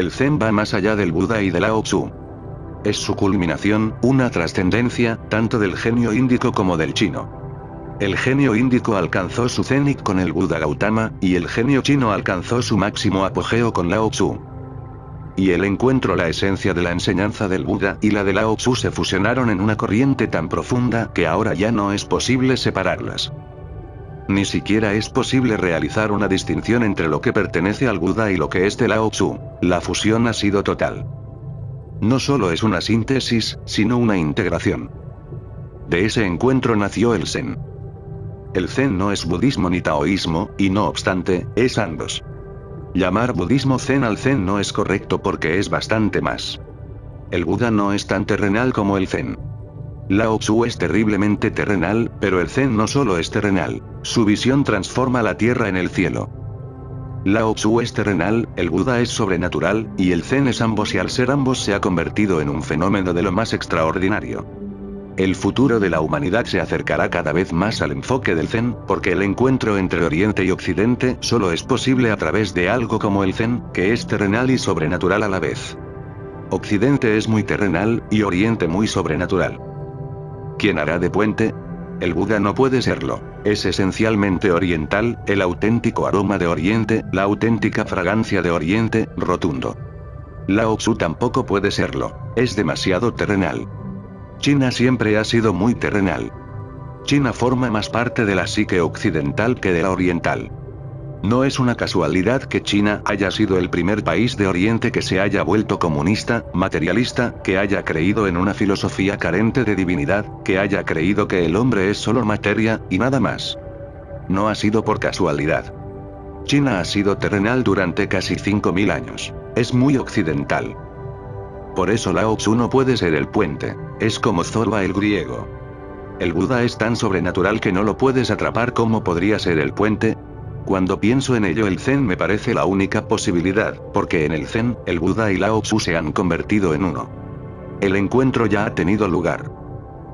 El Zen va más allá del Buda y del Lao Tzu. Es su culminación, una trascendencia, tanto del genio índico como del chino. El genio índico alcanzó su cenit con el Buda Gautama, y el genio chino alcanzó su máximo apogeo con Lao Tzu. Y el encuentro la esencia de la enseñanza del Buda y la de Lao Tzu se fusionaron en una corriente tan profunda que ahora ya no es posible separarlas. Ni siquiera es posible realizar una distinción entre lo que pertenece al Buda y lo que es de Lao Tzu. La fusión ha sido total. No solo es una síntesis, sino una integración. De ese encuentro nació el Zen. El Zen no es budismo ni taoísmo, y no obstante, es ambos. Llamar budismo Zen al Zen no es correcto porque es bastante más. El Buda no es tan terrenal como el Zen. Lao Tzu es terriblemente terrenal, pero el Zen no solo es terrenal, su visión transforma la tierra en el cielo. Lao Tzu es terrenal, el Buda es sobrenatural, y el Zen es ambos y al ser ambos se ha convertido en un fenómeno de lo más extraordinario. El futuro de la humanidad se acercará cada vez más al enfoque del Zen, porque el encuentro entre Oriente y Occidente solo es posible a través de algo como el Zen, que es terrenal y sobrenatural a la vez. Occidente es muy terrenal, y Oriente muy sobrenatural. ¿Quién hará de puente? El Buda no puede serlo. Es esencialmente oriental, el auténtico aroma de Oriente, la auténtica fragancia de Oriente, rotundo. Lao Tzu tampoco puede serlo. Es demasiado terrenal. China siempre ha sido muy terrenal. China forma más parte de la psique occidental que de la oriental. No es una casualidad que China haya sido el primer país de Oriente que se haya vuelto comunista, materialista, que haya creído en una filosofía carente de divinidad, que haya creído que el hombre es solo materia, y nada más. No ha sido por casualidad. China ha sido terrenal durante casi 5.000 años. Es muy occidental. Por eso Lao Tzu no puede ser el puente. Es como Zorba el griego. El Buda es tan sobrenatural que no lo puedes atrapar como podría ser el puente. Cuando pienso en ello el Zen me parece la única posibilidad, porque en el Zen, el Buda y Lao Tzu se han convertido en uno. El encuentro ya ha tenido lugar.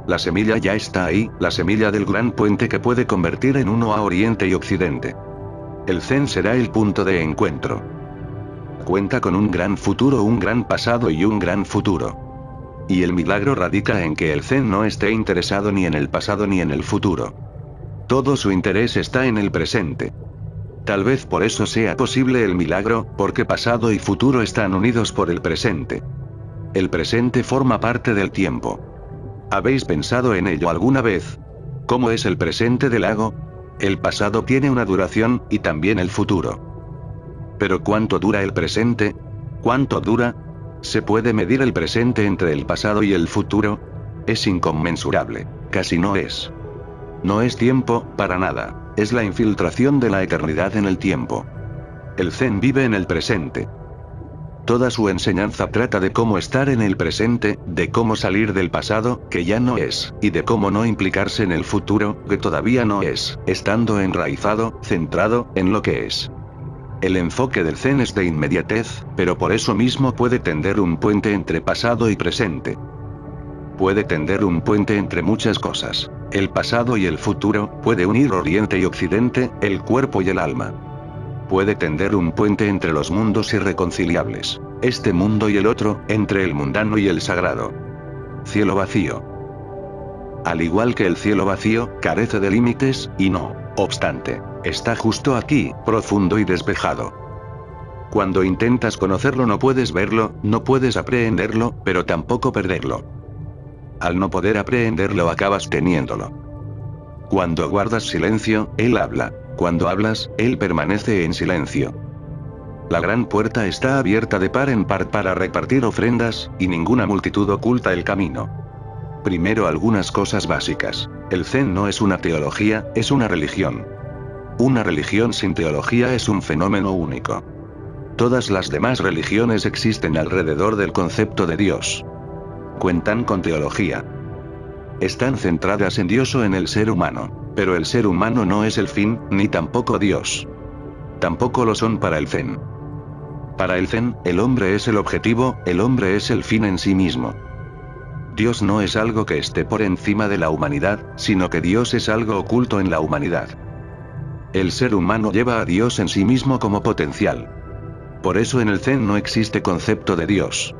La semilla ya está ahí, la semilla del gran puente que puede convertir en uno a Oriente y Occidente. El Zen será el punto de encuentro cuenta con un gran futuro, un gran pasado y un gran futuro. Y el milagro radica en que el Zen no esté interesado ni en el pasado ni en el futuro. Todo su interés está en el presente. Tal vez por eso sea posible el milagro, porque pasado y futuro están unidos por el presente. El presente forma parte del tiempo. ¿Habéis pensado en ello alguna vez? ¿Cómo es el presente del lago? El pasado tiene una duración, y también el futuro. Pero ¿cuánto dura el presente? ¿Cuánto dura? ¿Se puede medir el presente entre el pasado y el futuro? Es inconmensurable. Casi no es. No es tiempo, para nada. Es la infiltración de la eternidad en el tiempo. El Zen vive en el presente. Toda su enseñanza trata de cómo estar en el presente, de cómo salir del pasado, que ya no es, y de cómo no implicarse en el futuro, que todavía no es, estando enraizado, centrado, en lo que es. El enfoque del Zen es de inmediatez, pero por eso mismo puede tender un puente entre pasado y presente. Puede tender un puente entre muchas cosas. El pasado y el futuro, puede unir Oriente y Occidente, el cuerpo y el alma. Puede tender un puente entre los mundos irreconciliables. Este mundo y el otro, entre el mundano y el sagrado. Cielo vacío. Al igual que el cielo vacío, carece de límites, y no, obstante, Está justo aquí, profundo y despejado. Cuando intentas conocerlo no puedes verlo, no puedes aprehenderlo, pero tampoco perderlo. Al no poder aprehenderlo acabas teniéndolo. Cuando guardas silencio, él habla. Cuando hablas, él permanece en silencio. La gran puerta está abierta de par en par para repartir ofrendas, y ninguna multitud oculta el camino. Primero algunas cosas básicas. El Zen no es una teología, es una religión. Una religión sin teología es un fenómeno único. Todas las demás religiones existen alrededor del concepto de Dios. Cuentan con teología. Están centradas en Dios o en el ser humano. Pero el ser humano no es el fin, ni tampoco Dios. Tampoco lo son para el Zen. Para el Zen, el hombre es el objetivo, el hombre es el fin en sí mismo. Dios no es algo que esté por encima de la humanidad, sino que Dios es algo oculto en la humanidad. El ser humano lleva a Dios en sí mismo como potencial. Por eso en el Zen no existe concepto de Dios.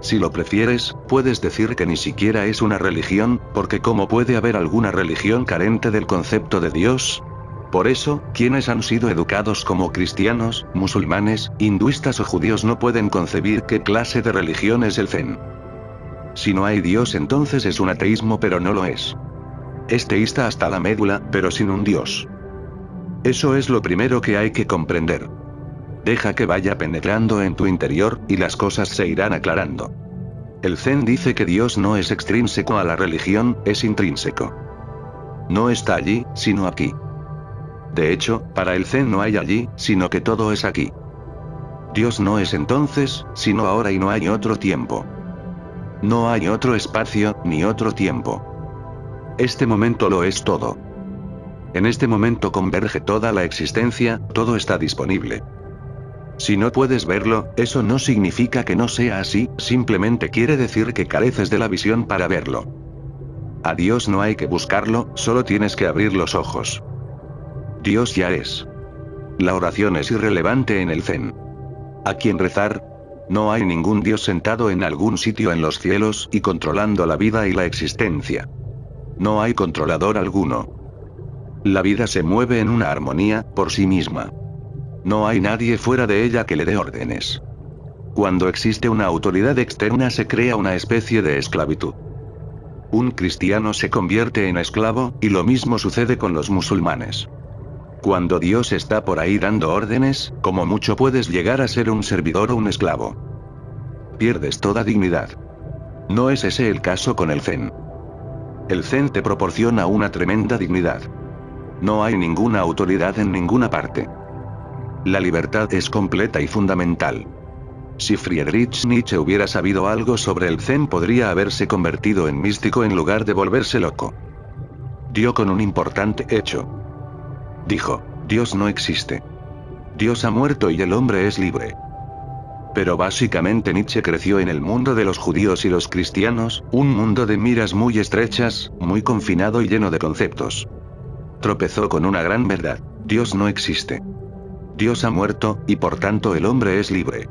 Si lo prefieres, puedes decir que ni siquiera es una religión, porque ¿cómo puede haber alguna religión carente del concepto de Dios? Por eso, quienes han sido educados como cristianos, musulmanes, hinduistas o judíos no pueden concebir qué clase de religión es el Zen. Si no hay Dios entonces es un ateísmo pero no lo es. Es teísta hasta la médula, pero sin un Dios. Eso es lo primero que hay que comprender. Deja que vaya penetrando en tu interior, y las cosas se irán aclarando. El Zen dice que Dios no es extrínseco a la religión, es intrínseco. No está allí, sino aquí. De hecho, para el Zen no hay allí, sino que todo es aquí. Dios no es entonces, sino ahora y no hay otro tiempo. No hay otro espacio, ni otro tiempo. Este momento lo es todo. En este momento converge toda la existencia, todo está disponible. Si no puedes verlo, eso no significa que no sea así, simplemente quiere decir que careces de la visión para verlo. A Dios no hay que buscarlo, solo tienes que abrir los ojos. Dios ya es. La oración es irrelevante en el Zen. ¿A quién rezar? No hay ningún Dios sentado en algún sitio en los cielos y controlando la vida y la existencia. No hay controlador alguno. La vida se mueve en una armonía, por sí misma. No hay nadie fuera de ella que le dé órdenes. Cuando existe una autoridad externa se crea una especie de esclavitud. Un cristiano se convierte en esclavo, y lo mismo sucede con los musulmanes. Cuando Dios está por ahí dando órdenes, como mucho puedes llegar a ser un servidor o un esclavo. Pierdes toda dignidad. No es ese el caso con el Zen. El Zen te proporciona una tremenda dignidad. No hay ninguna autoridad en ninguna parte. La libertad es completa y fundamental. Si Friedrich Nietzsche hubiera sabido algo sobre el Zen podría haberse convertido en místico en lugar de volverse loco. Dio con un importante hecho. Dijo, Dios no existe. Dios ha muerto y el hombre es libre. Pero básicamente Nietzsche creció en el mundo de los judíos y los cristianos, un mundo de miras muy estrechas, muy confinado y lleno de conceptos. Tropezó con una gran verdad, Dios no existe. Dios ha muerto, y por tanto el hombre es libre.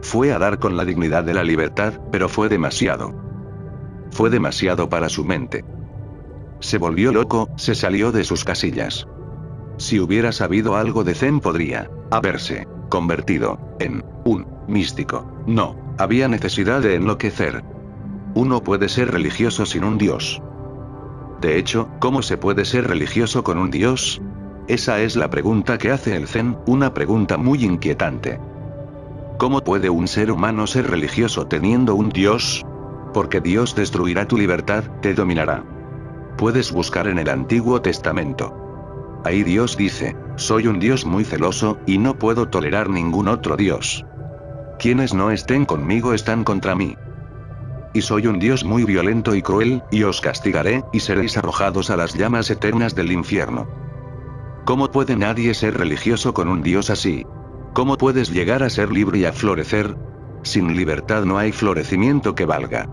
Fue a dar con la dignidad de la libertad, pero fue demasiado. Fue demasiado para su mente. Se volvió loco, se salió de sus casillas. Si hubiera sabido algo de Zen podría haberse convertido en un místico. No, había necesidad de enloquecer. Uno puede ser religioso sin un dios. De hecho, ¿cómo se puede ser religioso con un dios? Esa es la pregunta que hace el Zen, una pregunta muy inquietante. ¿Cómo puede un ser humano ser religioso teniendo un Dios? Porque Dios destruirá tu libertad, te dominará. Puedes buscar en el Antiguo Testamento. Ahí Dios dice, soy un Dios muy celoso, y no puedo tolerar ningún otro Dios. Quienes no estén conmigo están contra mí. Y soy un Dios muy violento y cruel, y os castigaré, y seréis arrojados a las llamas eternas del infierno. ¿Cómo puede nadie ser religioso con un Dios así? ¿Cómo puedes llegar a ser libre y a florecer? Sin libertad no hay florecimiento que valga.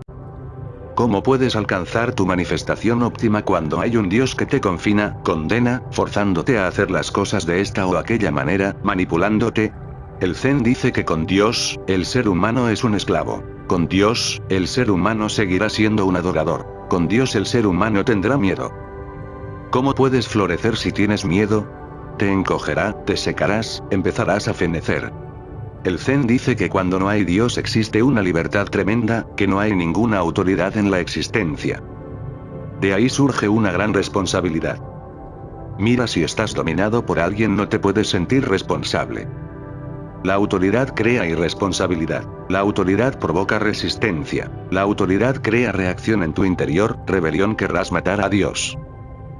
¿Cómo puedes alcanzar tu manifestación óptima cuando hay un Dios que te confina, condena, forzándote a hacer las cosas de esta o aquella manera, manipulándote? El Zen dice que con Dios, el ser humano es un esclavo. Con Dios, el ser humano seguirá siendo un adorador. Con Dios el ser humano tendrá miedo. ¿Cómo puedes florecer si tienes miedo? Te encogerá, te secarás, empezarás a fenecer. El Zen dice que cuando no hay Dios existe una libertad tremenda, que no hay ninguna autoridad en la existencia. De ahí surge una gran responsabilidad. Mira si estás dominado por alguien no te puedes sentir responsable. La autoridad crea irresponsabilidad. La autoridad provoca resistencia. La autoridad crea reacción en tu interior, rebelión querrás matar a Dios.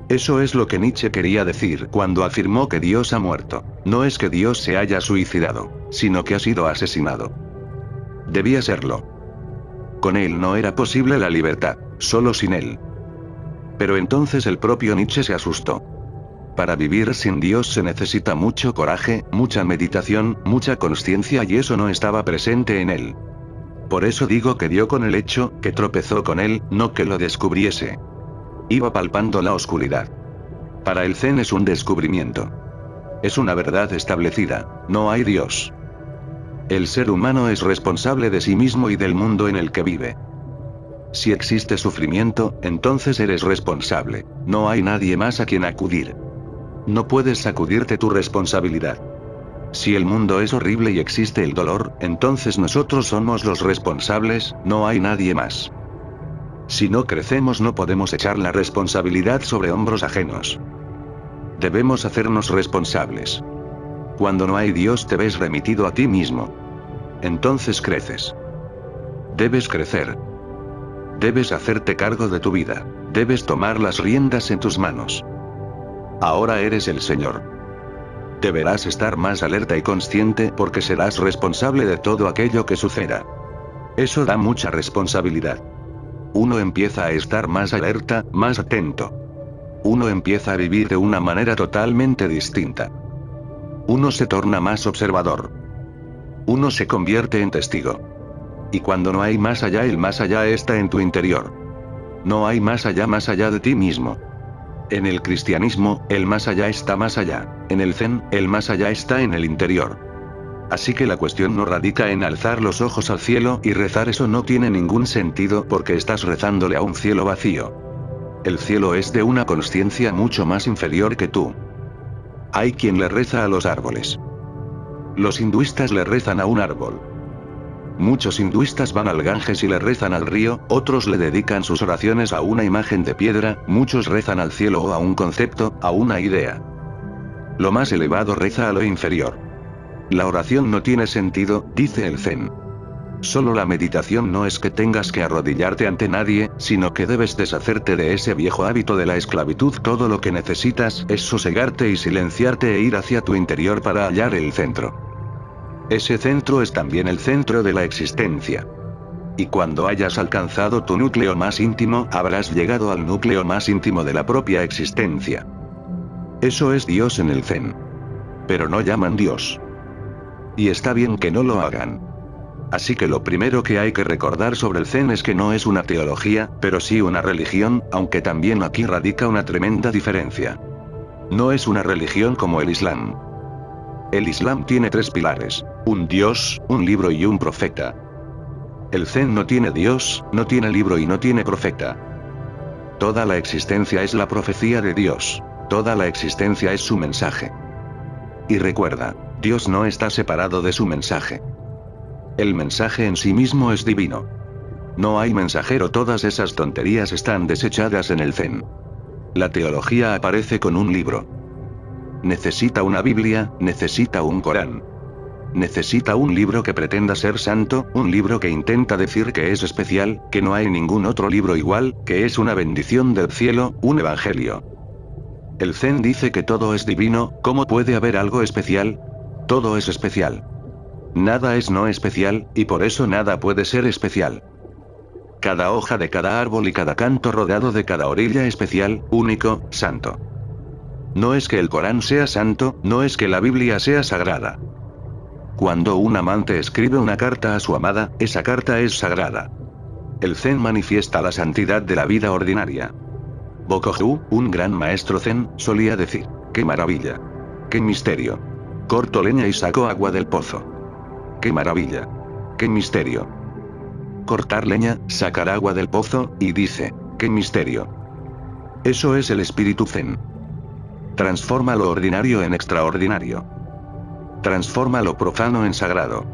Eso es lo que Nietzsche quería decir cuando afirmó que Dios ha muerto. No es que Dios se haya suicidado, sino que ha sido asesinado. Debía serlo. Con él no era posible la libertad, solo sin él. Pero entonces el propio Nietzsche se asustó. Para vivir sin Dios se necesita mucho coraje, mucha meditación, mucha conciencia y eso no estaba presente en él. Por eso digo que dio con el hecho, que tropezó con él, no que lo descubriese. Iba palpando la oscuridad. Para el Zen es un descubrimiento. Es una verdad establecida, no hay Dios. El ser humano es responsable de sí mismo y del mundo en el que vive. Si existe sufrimiento, entonces eres responsable. No hay nadie más a quien acudir. No puedes sacudirte tu responsabilidad. Si el mundo es horrible y existe el dolor, entonces nosotros somos los responsables, no hay nadie más. Si no crecemos no podemos echar la responsabilidad sobre hombros ajenos. Debemos hacernos responsables. Cuando no hay Dios te ves remitido a ti mismo. Entonces creces. Debes crecer. Debes hacerte cargo de tu vida. Debes tomar las riendas en tus manos. Ahora eres el Señor. Deberás estar más alerta y consciente porque serás responsable de todo aquello que suceda. Eso da mucha responsabilidad. Uno empieza a estar más alerta, más atento. Uno empieza a vivir de una manera totalmente distinta. Uno se torna más observador. Uno se convierte en testigo. Y cuando no hay más allá, el más allá está en tu interior. No hay más allá más allá de ti mismo. En el cristianismo, el más allá está más allá. En el zen, el más allá está en el interior. Así que la cuestión no radica en alzar los ojos al cielo y rezar eso no tiene ningún sentido porque estás rezándole a un cielo vacío. El cielo es de una conciencia mucho más inferior que tú. Hay quien le reza a los árboles. Los hinduistas le rezan a un árbol. Muchos hinduistas van al Ganges y le rezan al río, otros le dedican sus oraciones a una imagen de piedra, muchos rezan al cielo o a un concepto, a una idea. Lo más elevado reza a lo inferior. La oración no tiene sentido, dice el Zen. Solo la meditación no es que tengas que arrodillarte ante nadie, sino que debes deshacerte de ese viejo hábito de la esclavitud. Todo lo que necesitas es sosegarte y silenciarte e ir hacia tu interior para hallar el centro. Ese centro es también el centro de la existencia. Y cuando hayas alcanzado tu núcleo más íntimo, habrás llegado al núcleo más íntimo de la propia existencia. Eso es Dios en el Zen. Pero no llaman Dios. Y está bien que no lo hagan. Así que lo primero que hay que recordar sobre el Zen es que no es una teología, pero sí una religión, aunque también aquí radica una tremenda diferencia. No es una religión como el Islam. El Islam tiene tres pilares. Un Dios, un libro y un profeta. El Zen no tiene Dios, no tiene libro y no tiene profeta. Toda la existencia es la profecía de Dios. Toda la existencia es su mensaje. Y recuerda, Dios no está separado de su mensaje. El mensaje en sí mismo es divino. No hay mensajero, todas esas tonterías están desechadas en el Zen. La teología aparece con un libro. Necesita una Biblia, necesita un Corán. Necesita un libro que pretenda ser santo, un libro que intenta decir que es especial, que no hay ningún otro libro igual, que es una bendición del cielo, un evangelio. El Zen dice que todo es divino, ¿cómo puede haber algo especial? Todo es especial. Nada es no especial, y por eso nada puede ser especial. Cada hoja de cada árbol y cada canto rodado de cada orilla especial, único, santo. No es que el Corán sea santo, no es que la Biblia sea sagrada. Cuando un amante escribe una carta a su amada, esa carta es sagrada. El Zen manifiesta la santidad de la vida ordinaria. Bokohu, un gran maestro Zen, solía decir, ¡qué maravilla! ¡Qué misterio! Corto leña y saco agua del pozo. ¡Qué maravilla! ¡Qué misterio! Cortar leña, sacar agua del pozo, y dice, ¡qué misterio! Eso es el espíritu Zen. Transforma lo ordinario en extraordinario. Transforma lo profano en sagrado.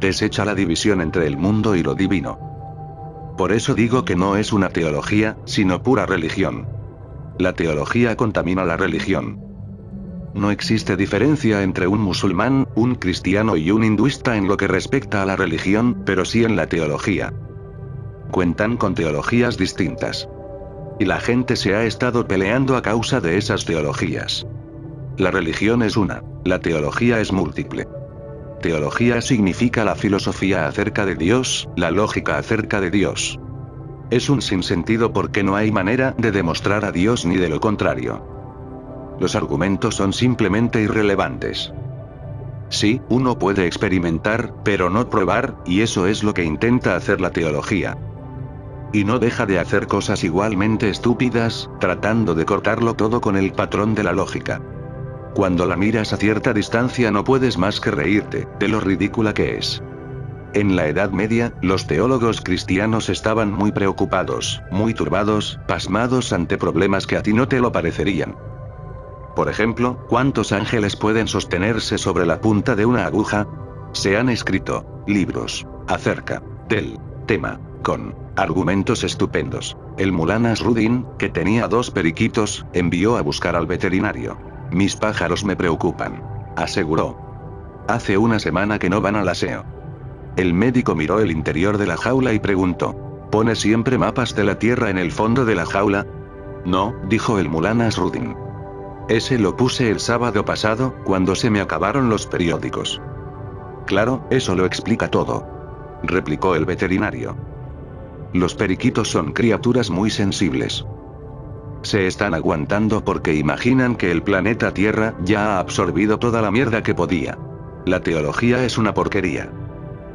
Desecha la división entre el mundo y lo divino. Por eso digo que no es una teología, sino pura religión. La teología contamina la religión. No existe diferencia entre un musulmán, un cristiano y un hinduista en lo que respecta a la religión, pero sí en la teología. Cuentan con teologías distintas. Y la gente se ha estado peleando a causa de esas teologías. La religión es una, la teología es múltiple. Teología significa la filosofía acerca de Dios, la lógica acerca de Dios. Es un sinsentido porque no hay manera de demostrar a Dios ni de lo contrario. Los argumentos son simplemente irrelevantes. Sí, uno puede experimentar, pero no probar, y eso es lo que intenta hacer la teología. Y no deja de hacer cosas igualmente estúpidas, tratando de cortarlo todo con el patrón de la lógica. Cuando la miras a cierta distancia no puedes más que reírte, de lo ridícula que es. En la Edad Media, los teólogos cristianos estaban muy preocupados, muy turbados, pasmados ante problemas que a ti no te lo parecerían. Por ejemplo, ¿cuántos ángeles pueden sostenerse sobre la punta de una aguja? Se han escrito libros acerca del tema, con argumentos estupendos. El Mulanas Rudin, que tenía dos periquitos, envió a buscar al veterinario. Mis pájaros me preocupan. Aseguró. Hace una semana que no van al aseo. El médico miró el interior de la jaula y preguntó. ¿Pone siempre mapas de la Tierra en el fondo de la jaula? No, dijo el Mulanas Rudin. Ese lo puse el sábado pasado, cuando se me acabaron los periódicos. Claro, eso lo explica todo. Replicó el veterinario. Los periquitos son criaturas muy sensibles. Se están aguantando porque imaginan que el planeta Tierra ya ha absorbido toda la mierda que podía. La teología es una porquería.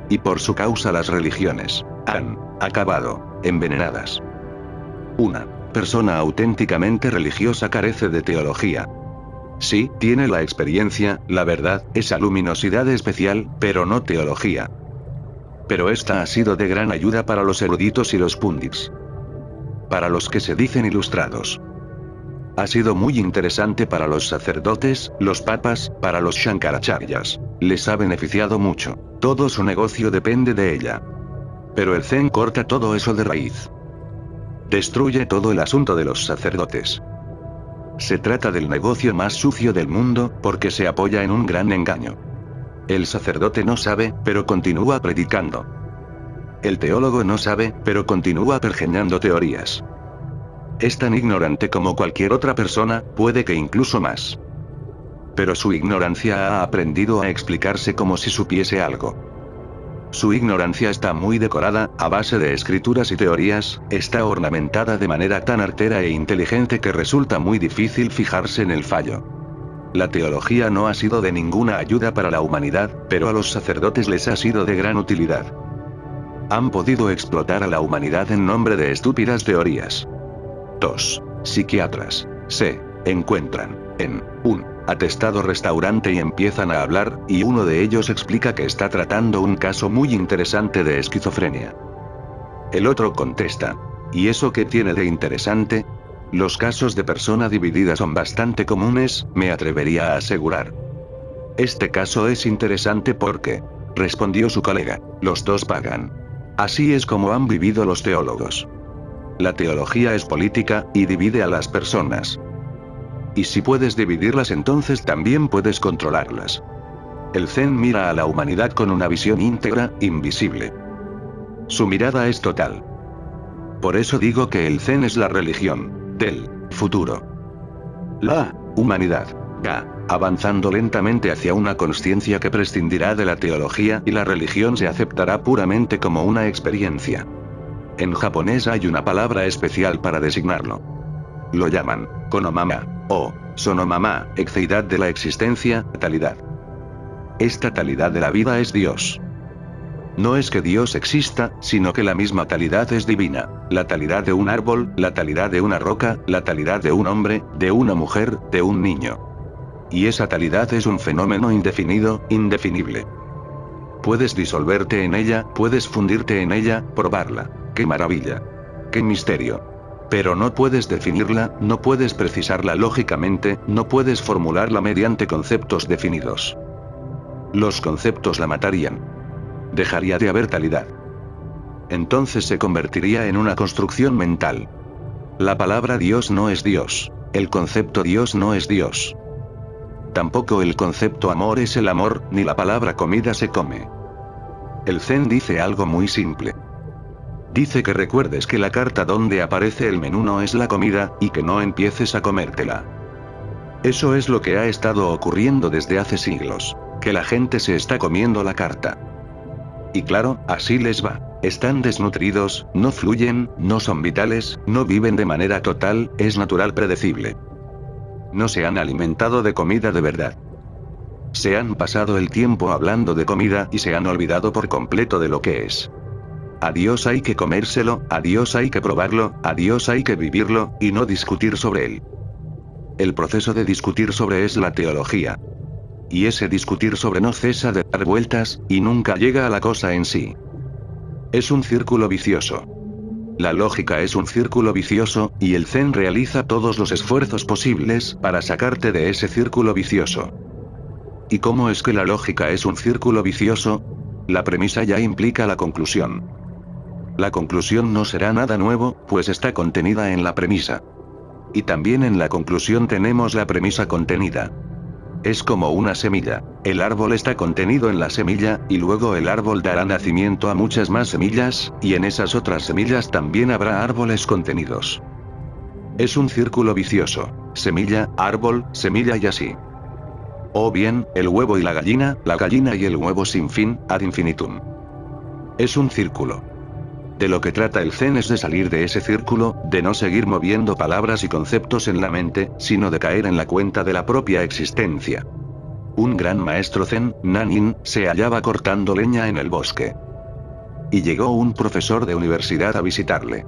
Y por su causa las religiones han acabado envenenadas. Una persona auténticamente religiosa carece de teología. Sí, tiene la experiencia, la verdad, esa luminosidad especial, pero no teología. Pero esta ha sido de gran ayuda para los eruditos y los pundits. Para los que se dicen ilustrados. Ha sido muy interesante para los sacerdotes, los papas, para los shankaracharyas. Les ha beneficiado mucho. Todo su negocio depende de ella. Pero el Zen corta todo eso de raíz. Destruye todo el asunto de los sacerdotes. Se trata del negocio más sucio del mundo, porque se apoya en un gran engaño. El sacerdote no sabe, pero continúa predicando. El teólogo no sabe, pero continúa pergeñando teorías. Es tan ignorante como cualquier otra persona, puede que incluso más. Pero su ignorancia ha aprendido a explicarse como si supiese algo. Su ignorancia está muy decorada, a base de escrituras y teorías, está ornamentada de manera tan artera e inteligente que resulta muy difícil fijarse en el fallo. La teología no ha sido de ninguna ayuda para la humanidad, pero a los sacerdotes les ha sido de gran utilidad. Han podido explotar a la humanidad en nombre de estúpidas teorías. 2. Psiquiatras. Se encuentran en un atestado restaurante y empiezan a hablar, y uno de ellos explica que está tratando un caso muy interesante de esquizofrenia. El otro contesta. ¿Y eso qué tiene de interesante? Los casos de persona dividida son bastante comunes, me atrevería a asegurar. Este caso es interesante porque, respondió su colega, los dos pagan. Así es como han vivido los teólogos. La teología es política, y divide a las personas. Y si puedes dividirlas entonces también puedes controlarlas. El Zen mira a la humanidad con una visión íntegra, invisible. Su mirada es total. Por eso digo que el Zen es la religión, del futuro. La humanidad va avanzando lentamente hacia una conciencia que prescindirá de la teología y la religión se aceptará puramente como una experiencia. En japonés hay una palabra especial para designarlo. Lo llaman, konomama, o, sonomama, exceidad de la existencia, talidad. Esta talidad de la vida es Dios. No es que Dios exista, sino que la misma talidad es divina. La talidad de un árbol, la talidad de una roca, la talidad de un hombre, de una mujer, de un niño. Y esa talidad es un fenómeno indefinido, indefinible. Puedes disolverte en ella, puedes fundirte en ella, probarla. ¡Qué maravilla! ¡Qué misterio! Pero no puedes definirla, no puedes precisarla lógicamente, no puedes formularla mediante conceptos definidos. Los conceptos la matarían dejaría de haber talidad. Entonces se convertiría en una construcción mental. La palabra Dios no es Dios. El concepto Dios no es Dios. Tampoco el concepto amor es el amor, ni la palabra comida se come. El Zen dice algo muy simple. Dice que recuerdes que la carta donde aparece el menú no es la comida, y que no empieces a comértela. Eso es lo que ha estado ocurriendo desde hace siglos. Que la gente se está comiendo la carta. Y claro, así les va. Están desnutridos, no fluyen, no son vitales, no viven de manera total, es natural predecible. No se han alimentado de comida de verdad. Se han pasado el tiempo hablando de comida y se han olvidado por completo de lo que es. A Dios hay que comérselo, a Dios hay que probarlo, a Dios hay que vivirlo, y no discutir sobre él. El proceso de discutir sobre es la teología. Y ese discutir sobre no cesa de dar vueltas, y nunca llega a la cosa en sí. Es un círculo vicioso. La lógica es un círculo vicioso, y el Zen realiza todos los esfuerzos posibles para sacarte de ese círculo vicioso. ¿Y cómo es que la lógica es un círculo vicioso? La premisa ya implica la conclusión. La conclusión no será nada nuevo, pues está contenida en la premisa. Y también en la conclusión tenemos la premisa contenida. Es como una semilla. El árbol está contenido en la semilla, y luego el árbol dará nacimiento a muchas más semillas, y en esas otras semillas también habrá árboles contenidos. Es un círculo vicioso. Semilla, árbol, semilla y así. O bien, el huevo y la gallina, la gallina y el huevo sin fin, ad infinitum. Es un círculo. De lo que trata el Zen es de salir de ese círculo, de no seguir moviendo palabras y conceptos en la mente, sino de caer en la cuenta de la propia existencia. Un gran maestro Zen, Nanin, se hallaba cortando leña en el bosque. Y llegó un profesor de universidad a visitarle.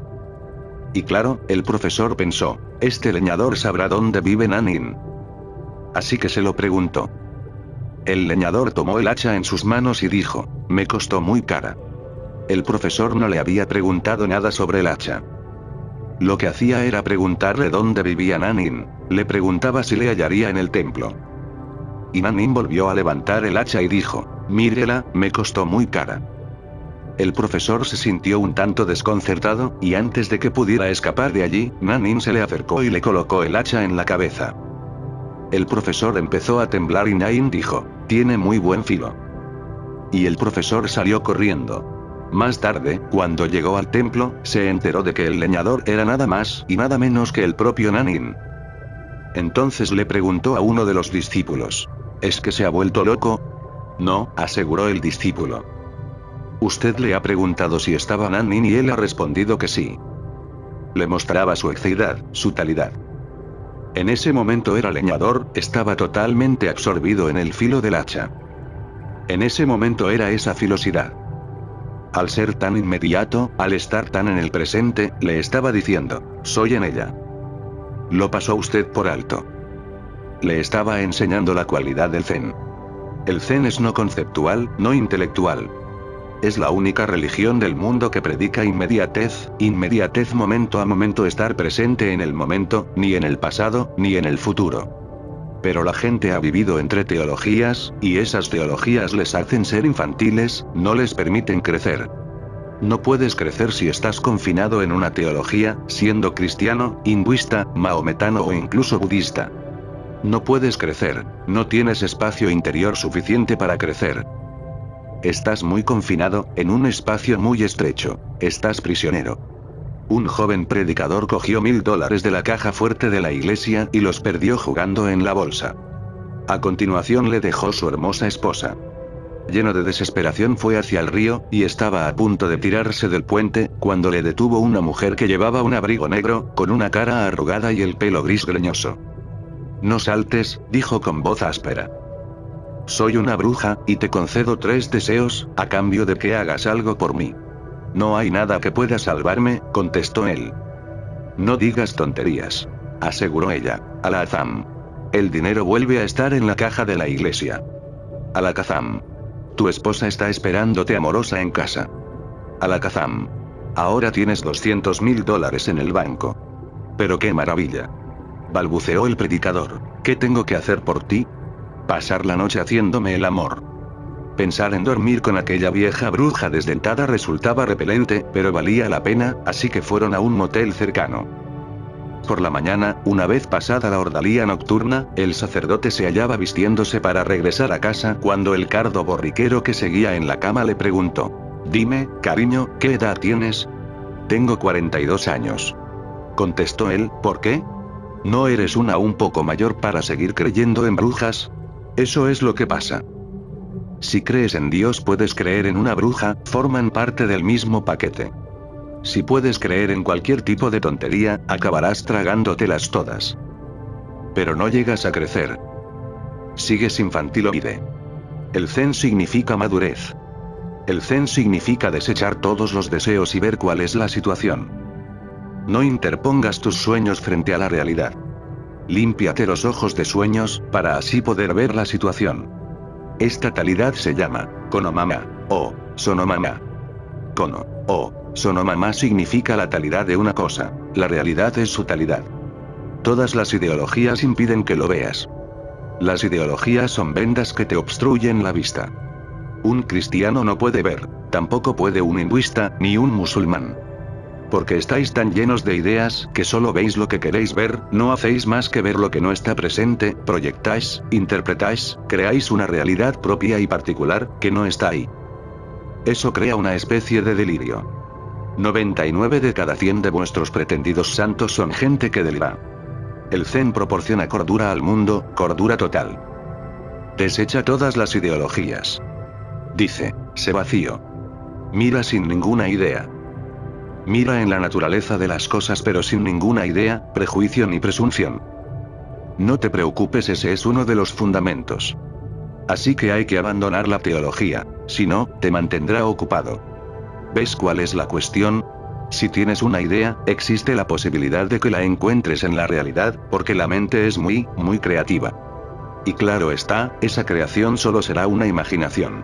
Y claro, el profesor pensó, este leñador sabrá dónde vive Nanin. Así que se lo preguntó. El leñador tomó el hacha en sus manos y dijo, me costó muy cara. El profesor no le había preguntado nada sobre el hacha. Lo que hacía era preguntarle dónde vivía Nanin, le preguntaba si le hallaría en el templo. Y Nanin volvió a levantar el hacha y dijo, mírela, me costó muy cara. El profesor se sintió un tanto desconcertado, y antes de que pudiera escapar de allí, Nanin se le acercó y le colocó el hacha en la cabeza. El profesor empezó a temblar y Nain dijo, tiene muy buen filo. Y el profesor salió corriendo. Más tarde, cuando llegó al templo, se enteró de que el leñador era nada más y nada menos que el propio Nanin. Entonces le preguntó a uno de los discípulos. ¿Es que se ha vuelto loco? No, aseguró el discípulo. Usted le ha preguntado si estaba Nanin y él ha respondido que sí. Le mostraba su exceidad, su talidad. En ese momento era leñador, estaba totalmente absorbido en el filo del hacha. En ese momento era esa filosidad. Al ser tan inmediato, al estar tan en el presente, le estaba diciendo, soy en ella. Lo pasó usted por alto. Le estaba enseñando la cualidad del Zen. El Zen es no conceptual, no intelectual. Es la única religión del mundo que predica inmediatez, inmediatez momento a momento estar presente en el momento, ni en el pasado, ni en el futuro. Pero la gente ha vivido entre teologías, y esas teologías les hacen ser infantiles, no les permiten crecer. No puedes crecer si estás confinado en una teología, siendo cristiano, hinduista, maometano o incluso budista. No puedes crecer, no tienes espacio interior suficiente para crecer. Estás muy confinado, en un espacio muy estrecho, estás prisionero. Un joven predicador cogió mil dólares de la caja fuerte de la iglesia y los perdió jugando en la bolsa. A continuación le dejó su hermosa esposa. Lleno de desesperación fue hacia el río, y estaba a punto de tirarse del puente, cuando le detuvo una mujer que llevaba un abrigo negro, con una cara arrugada y el pelo gris greñoso. No saltes, dijo con voz áspera. Soy una bruja, y te concedo tres deseos, a cambio de que hagas algo por mí. No hay nada que pueda salvarme, contestó él. No digas tonterías. Aseguró ella. Alazam. El dinero vuelve a estar en la caja de la iglesia. Alakazam. Tu esposa está esperándote amorosa en casa. Alakazam. Ahora tienes 200 mil dólares en el banco. Pero qué maravilla. Balbuceó el predicador. ¿Qué tengo que hacer por ti? Pasar la noche haciéndome el amor. Pensar en dormir con aquella vieja bruja desdentada resultaba repelente, pero valía la pena, así que fueron a un motel cercano. Por la mañana, una vez pasada la ordalía nocturna, el sacerdote se hallaba vistiéndose para regresar a casa cuando el cardo borriquero que seguía en la cama le preguntó. Dime, cariño, ¿qué edad tienes? Tengo 42 años. Contestó él, ¿por qué? ¿No eres una un poco mayor para seguir creyendo en brujas? Eso es lo que pasa. Si crees en Dios puedes creer en una bruja, forman parte del mismo paquete. Si puedes creer en cualquier tipo de tontería, acabarás tragándotelas todas. Pero no llegas a crecer. Sigues infantiloide. El zen significa madurez. El zen significa desechar todos los deseos y ver cuál es la situación. No interpongas tus sueños frente a la realidad. Límpiate los ojos de sueños, para así poder ver la situación. Esta talidad se llama, Konomama, o, Sonomama. Kono, o, Sonomama significa la talidad de una cosa, la realidad es su talidad. Todas las ideologías impiden que lo veas. Las ideologías son vendas que te obstruyen la vista. Un cristiano no puede ver, tampoco puede un hinduista, ni un musulmán. Porque estáis tan llenos de ideas, que solo veis lo que queréis ver, no hacéis más que ver lo que no está presente, proyectáis, interpretáis, creáis una realidad propia y particular, que no está ahí. Eso crea una especie de delirio. 99 de cada 100 de vuestros pretendidos santos son gente que delira. El Zen proporciona cordura al mundo, cordura total. Desecha todas las ideologías. Dice, sé vacío. Mira sin ninguna idea. Mira en la naturaleza de las cosas pero sin ninguna idea, prejuicio ni presunción. No te preocupes, ese es uno de los fundamentos. Así que hay que abandonar la teología, si no, te mantendrá ocupado. ¿Ves cuál es la cuestión? Si tienes una idea, existe la posibilidad de que la encuentres en la realidad, porque la mente es muy, muy creativa. Y claro está, esa creación solo será una imaginación.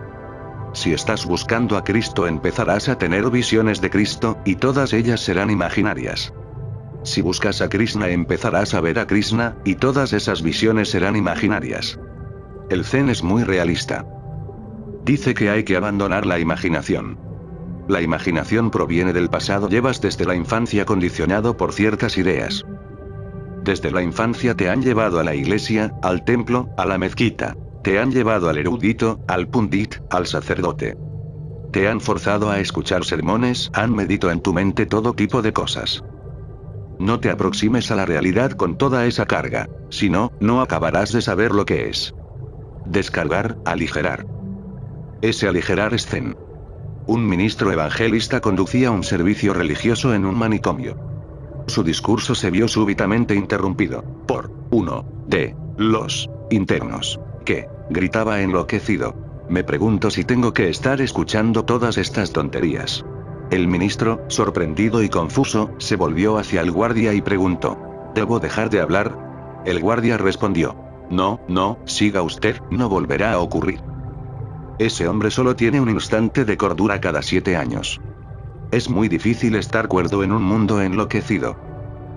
Si estás buscando a Cristo empezarás a tener visiones de Cristo, y todas ellas serán imaginarias. Si buscas a Krishna empezarás a ver a Krishna, y todas esas visiones serán imaginarias. El Zen es muy realista. Dice que hay que abandonar la imaginación. La imaginación proviene del pasado, llevas desde la infancia condicionado por ciertas ideas. Desde la infancia te han llevado a la iglesia, al templo, a la mezquita. Te han llevado al erudito, al pundit, al sacerdote. Te han forzado a escuchar sermones, han medito en tu mente todo tipo de cosas. No te aproximes a la realidad con toda esa carga, si no, no acabarás de saber lo que es. Descargar, aligerar. Ese aligerar es zen. Un ministro evangelista conducía un servicio religioso en un manicomio. Su discurso se vio súbitamente interrumpido, por, uno, de, los, internos, que, gritaba enloquecido. Me pregunto si tengo que estar escuchando todas estas tonterías. El ministro, sorprendido y confuso, se volvió hacia el guardia y preguntó. ¿Debo dejar de hablar? El guardia respondió. No, no, siga usted, no volverá a ocurrir. Ese hombre solo tiene un instante de cordura cada siete años. Es muy difícil estar cuerdo en un mundo enloquecido.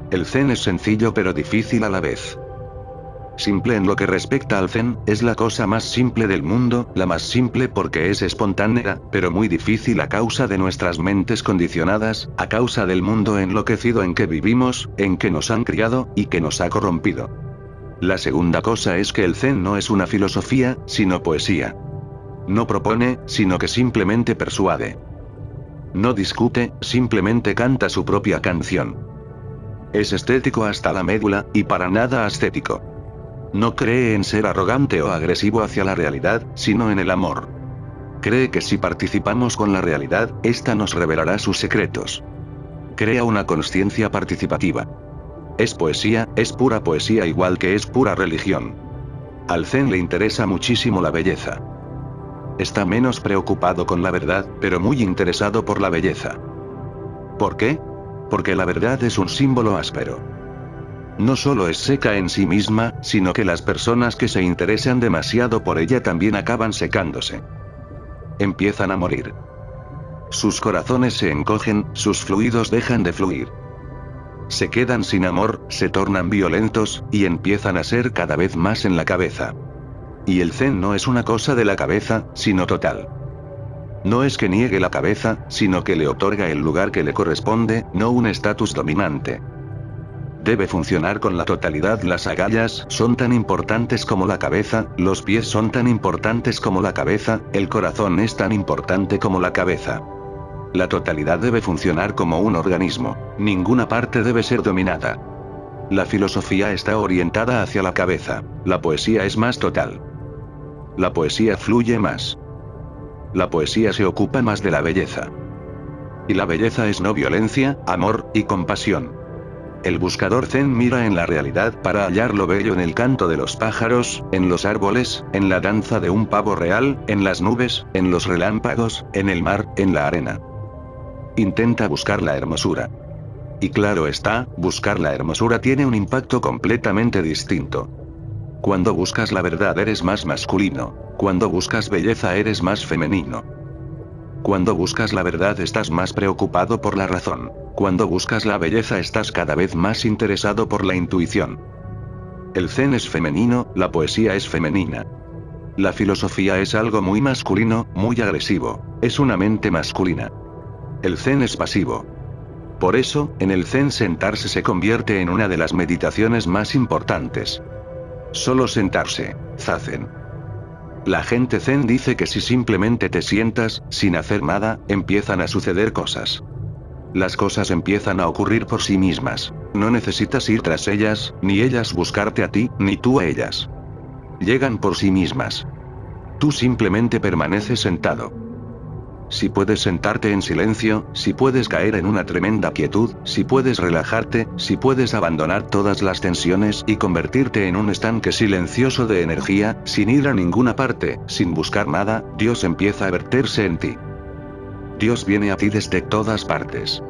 El zen es sencillo pero difícil a la vez. Simple en lo que respecta al zen, es la cosa más simple del mundo, la más simple porque es espontánea, pero muy difícil a causa de nuestras mentes condicionadas, a causa del mundo enloquecido en que vivimos, en que nos han criado, y que nos ha corrompido. La segunda cosa es que el zen no es una filosofía, sino poesía. No propone, sino que simplemente persuade. No discute, simplemente canta su propia canción. Es estético hasta la médula, y para nada ascético. No cree en ser arrogante o agresivo hacia la realidad, sino en el amor. Cree que si participamos con la realidad, ésta nos revelará sus secretos. Crea una conciencia participativa. Es poesía, es pura poesía igual que es pura religión. Al Zen le interesa muchísimo la belleza. Está menos preocupado con la verdad, pero muy interesado por la belleza. ¿Por qué? Porque la verdad es un símbolo áspero. No solo es seca en sí misma, sino que las personas que se interesan demasiado por ella también acaban secándose. Empiezan a morir. Sus corazones se encogen, sus fluidos dejan de fluir. Se quedan sin amor, se tornan violentos, y empiezan a ser cada vez más en la cabeza. Y el zen no es una cosa de la cabeza, sino total. No es que niegue la cabeza, sino que le otorga el lugar que le corresponde, no un estatus dominante. Debe funcionar con la totalidad. Las agallas son tan importantes como la cabeza, los pies son tan importantes como la cabeza, el corazón es tan importante como la cabeza. La totalidad debe funcionar como un organismo, ninguna parte debe ser dominada. La filosofía está orientada hacia la cabeza, la poesía es más total. La poesía fluye más. La poesía se ocupa más de la belleza. Y la belleza es no violencia, amor, y compasión. El buscador zen mira en la realidad para hallar lo bello en el canto de los pájaros, en los árboles, en la danza de un pavo real, en las nubes, en los relámpagos, en el mar, en la arena. Intenta buscar la hermosura. Y claro está, buscar la hermosura tiene un impacto completamente distinto. Cuando buscas la verdad eres más masculino. Cuando buscas belleza eres más femenino. Cuando buscas la verdad estás más preocupado por la razón. Cuando buscas la belleza estás cada vez más interesado por la intuición. El zen es femenino, la poesía es femenina. La filosofía es algo muy masculino, muy agresivo. Es una mente masculina. El zen es pasivo. Por eso, en el zen sentarse se convierte en una de las meditaciones más importantes. Solo sentarse, zazen. La gente zen dice que si simplemente te sientas, sin hacer nada, empiezan a suceder cosas. Las cosas empiezan a ocurrir por sí mismas. No necesitas ir tras ellas, ni ellas buscarte a ti, ni tú a ellas. Llegan por sí mismas. Tú simplemente permaneces sentado. Si puedes sentarte en silencio, si puedes caer en una tremenda quietud, si puedes relajarte, si puedes abandonar todas las tensiones y convertirte en un estanque silencioso de energía, sin ir a ninguna parte, sin buscar nada, Dios empieza a verterse en ti. Dios viene a ti desde todas partes.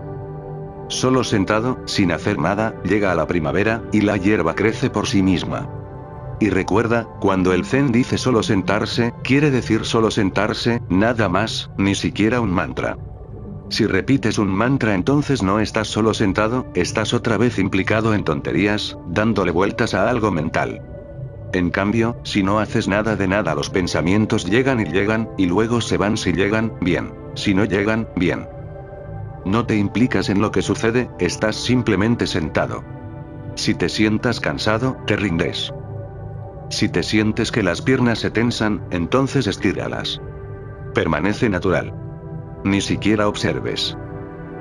Solo sentado, sin hacer nada, llega a la primavera, y la hierba crece por sí misma. Y recuerda, cuando el Zen dice solo sentarse, quiere decir solo sentarse, nada más, ni siquiera un mantra. Si repites un mantra entonces no estás solo sentado, estás otra vez implicado en tonterías, dándole vueltas a algo mental. En cambio, si no haces nada de nada los pensamientos llegan y llegan, y luego se van si llegan, bien. Si no llegan, bien. No te implicas en lo que sucede, estás simplemente sentado. Si te sientas cansado, te rindes. Si te sientes que las piernas se tensan, entonces estíralas. Permanece natural. Ni siquiera observes.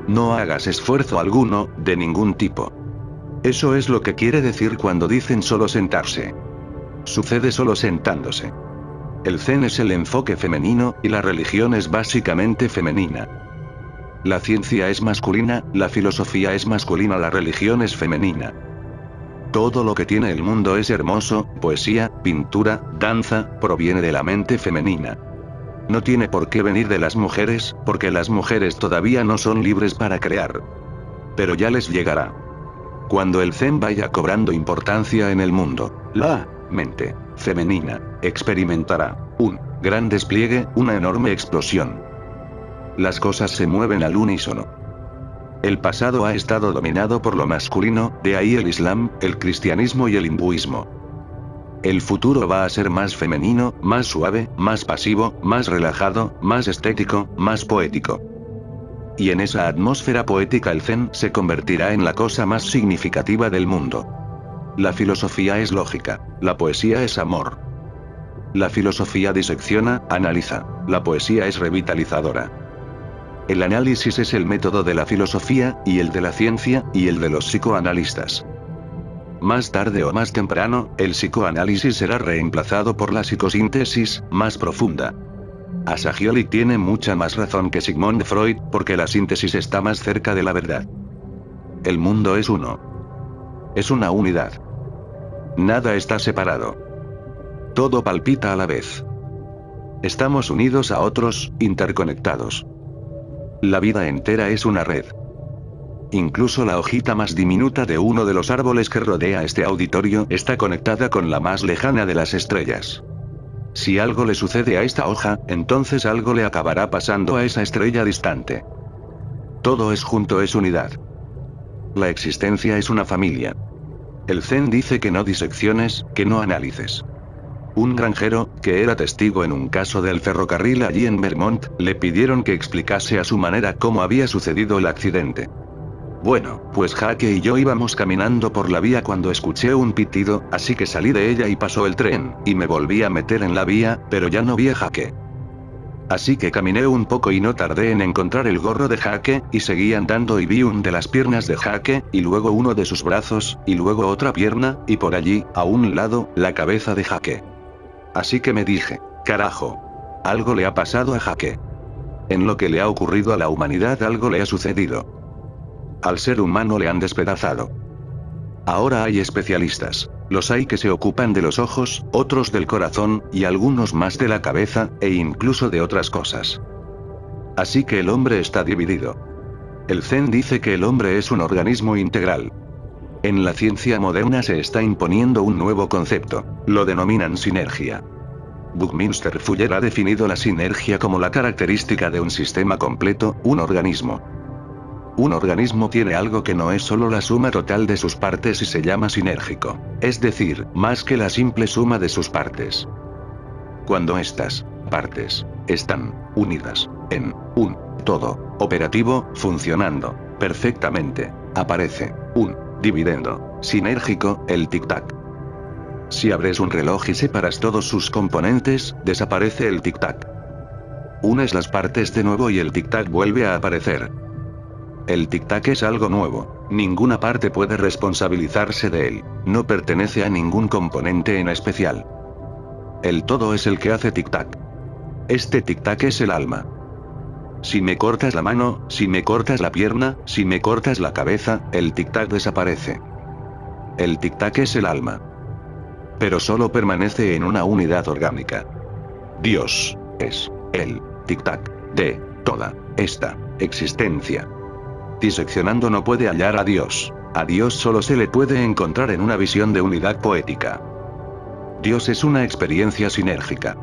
No hagas esfuerzo alguno, de ningún tipo. Eso es lo que quiere decir cuando dicen solo sentarse. Sucede solo sentándose. El zen es el enfoque femenino, y la religión es básicamente femenina. La ciencia es masculina, la filosofía es masculina, la religión es femenina. Todo lo que tiene el mundo es hermoso, poesía, pintura, danza, proviene de la mente femenina. No tiene por qué venir de las mujeres, porque las mujeres todavía no son libres para crear. Pero ya les llegará. Cuando el Zen vaya cobrando importancia en el mundo, la mente femenina experimentará un gran despliegue, una enorme explosión. Las cosas se mueven al unísono. El pasado ha estado dominado por lo masculino, de ahí el Islam, el cristianismo y el hinduismo. El futuro va a ser más femenino, más suave, más pasivo, más relajado, más estético, más poético. Y en esa atmósfera poética el Zen se convertirá en la cosa más significativa del mundo. La filosofía es lógica, la poesía es amor. La filosofía disecciona, analiza, la poesía es revitalizadora. El análisis es el método de la filosofía, y el de la ciencia, y el de los psicoanalistas. Más tarde o más temprano, el psicoanálisis será reemplazado por la psicosíntesis, más profunda. Asagioli tiene mucha más razón que Sigmund Freud, porque la síntesis está más cerca de la verdad. El mundo es uno. Es una unidad. Nada está separado. Todo palpita a la vez. Estamos unidos a otros, interconectados. La vida entera es una red. Incluso la hojita más diminuta de uno de los árboles que rodea este auditorio está conectada con la más lejana de las estrellas. Si algo le sucede a esta hoja, entonces algo le acabará pasando a esa estrella distante. Todo es junto, es unidad. La existencia es una familia. El Zen dice que no disecciones, que no analices. Un granjero, que era testigo en un caso del ferrocarril allí en Vermont, le pidieron que explicase a su manera cómo había sucedido el accidente. Bueno, pues Jaque y yo íbamos caminando por la vía cuando escuché un pitido, así que salí de ella y pasó el tren, y me volví a meter en la vía, pero ya no vi a Jaque. Así que caminé un poco y no tardé en encontrar el gorro de Jaque, y seguí andando y vi un de las piernas de Jaque, y luego uno de sus brazos, y luego otra pierna, y por allí, a un lado, la cabeza de Jaque. Así que me dije, carajo. Algo le ha pasado a Jaque. En lo que le ha ocurrido a la humanidad algo le ha sucedido. Al ser humano le han despedazado. Ahora hay especialistas. Los hay que se ocupan de los ojos, otros del corazón, y algunos más de la cabeza, e incluso de otras cosas. Así que el hombre está dividido. El Zen dice que el hombre es un organismo integral. En la ciencia moderna se está imponiendo un nuevo concepto, lo denominan sinergia. Buckminster Fuller ha definido la sinergia como la característica de un sistema completo, un organismo. Un organismo tiene algo que no es solo la suma total de sus partes y se llama sinérgico. Es decir, más que la simple suma de sus partes. Cuando estas partes están unidas en un todo operativo, funcionando perfectamente, aparece un dividendo sinérgico, el tic-tac. Si abres un reloj y separas todos sus componentes, desaparece el tic-tac. Unes las partes de nuevo y el tic-tac vuelve a aparecer. El tic-tac es algo nuevo, ninguna parte puede responsabilizarse de él, no pertenece a ningún componente en especial. El todo es el que hace tic-tac. Este tic-tac es el alma. Si me cortas la mano, si me cortas la pierna, si me cortas la cabeza, el tic-tac desaparece. El tic-tac es el alma. Pero solo permanece en una unidad orgánica. Dios es el tic-tac de toda esta existencia. Diseccionando no puede hallar a Dios. A Dios solo se le puede encontrar en una visión de unidad poética. Dios es una experiencia sinérgica.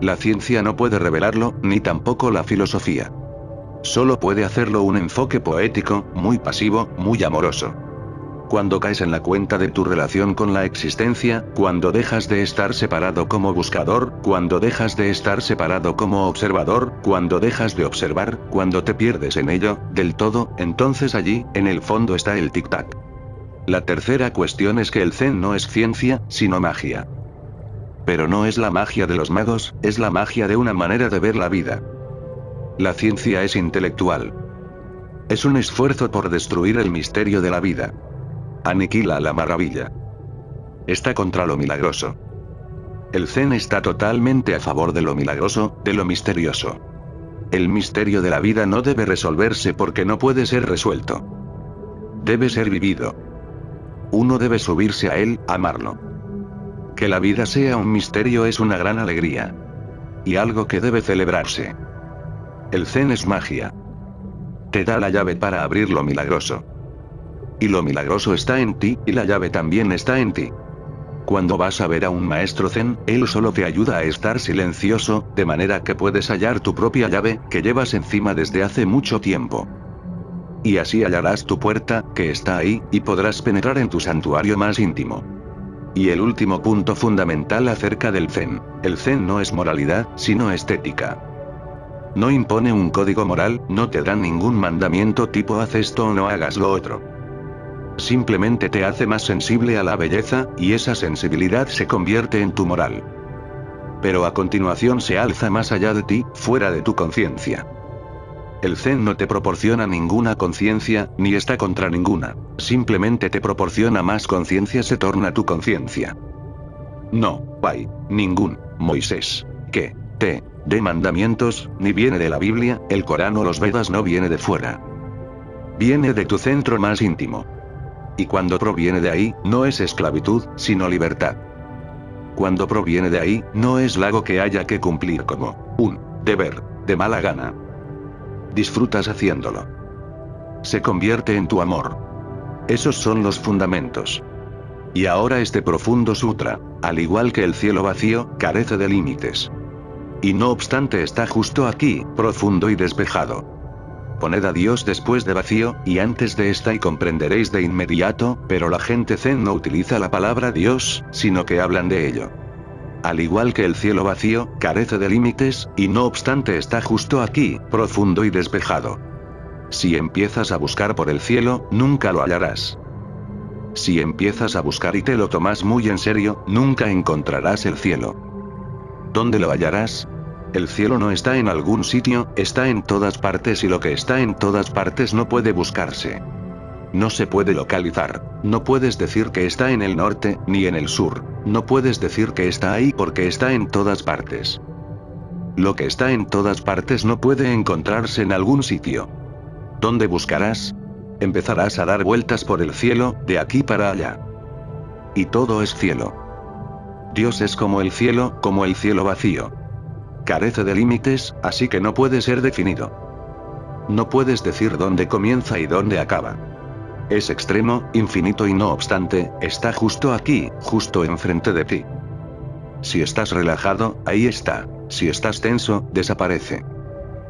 La ciencia no puede revelarlo, ni tampoco la filosofía. Solo puede hacerlo un enfoque poético, muy pasivo, muy amoroso. Cuando caes en la cuenta de tu relación con la existencia, cuando dejas de estar separado como buscador, cuando dejas de estar separado como observador, cuando dejas de observar, cuando te pierdes en ello, del todo, entonces allí, en el fondo está el tic-tac. La tercera cuestión es que el Zen no es ciencia, sino magia. Pero no es la magia de los magos, es la magia de una manera de ver la vida. La ciencia es intelectual. Es un esfuerzo por destruir el misterio de la vida. Aniquila la maravilla. Está contra lo milagroso. El Zen está totalmente a favor de lo milagroso, de lo misterioso. El misterio de la vida no debe resolverse porque no puede ser resuelto. Debe ser vivido. Uno debe subirse a él, amarlo. Que la vida sea un misterio es una gran alegría. Y algo que debe celebrarse. El Zen es magia. Te da la llave para abrir lo milagroso. Y lo milagroso está en ti, y la llave también está en ti. Cuando vas a ver a un maestro zen, él solo te ayuda a estar silencioso, de manera que puedes hallar tu propia llave, que llevas encima desde hace mucho tiempo. Y así hallarás tu puerta, que está ahí, y podrás penetrar en tu santuario más íntimo. Y el último punto fundamental acerca del zen. El zen no es moralidad, sino estética. No impone un código moral, no te da ningún mandamiento tipo haz esto o no hagas lo otro. Simplemente te hace más sensible a la belleza, y esa sensibilidad se convierte en tu moral. Pero a continuación se alza más allá de ti, fuera de tu conciencia. El Zen no te proporciona ninguna conciencia, ni está contra ninguna. Simplemente te proporciona más conciencia se torna tu conciencia. No, hay, ningún, Moisés, que, te, de mandamientos, ni viene de la Biblia, el Corán o los Vedas no viene de fuera. Viene de tu centro más íntimo. Y cuando proviene de ahí, no es esclavitud, sino libertad. Cuando proviene de ahí, no es lago que haya que cumplir como un deber, de mala gana. Disfrutas haciéndolo. Se convierte en tu amor. Esos son los fundamentos. Y ahora este profundo sutra, al igual que el cielo vacío, carece de límites. Y no obstante está justo aquí, profundo y despejado. Poned a Dios después de vacío, y antes de esta y comprenderéis de inmediato, pero la gente zen no utiliza la palabra Dios, sino que hablan de ello. Al igual que el cielo vacío, carece de límites, y no obstante está justo aquí, profundo y despejado. Si empiezas a buscar por el cielo, nunca lo hallarás. Si empiezas a buscar y te lo tomas muy en serio, nunca encontrarás el cielo. ¿Dónde lo hallarás? El cielo no está en algún sitio, está en todas partes y lo que está en todas partes no puede buscarse. No se puede localizar. No puedes decir que está en el norte, ni en el sur. No puedes decir que está ahí porque está en todas partes. Lo que está en todas partes no puede encontrarse en algún sitio. ¿Dónde buscarás? Empezarás a dar vueltas por el cielo, de aquí para allá. Y todo es cielo. Dios es como el cielo, como el cielo vacío. Carece de límites, así que no puede ser definido. no puedes decir dónde comienza y dónde acaba. Es extremo, infinito y no obstante, está justo aquí, justo enfrente de ti. Si estás relajado, ahí está. Si estás tenso, desaparece.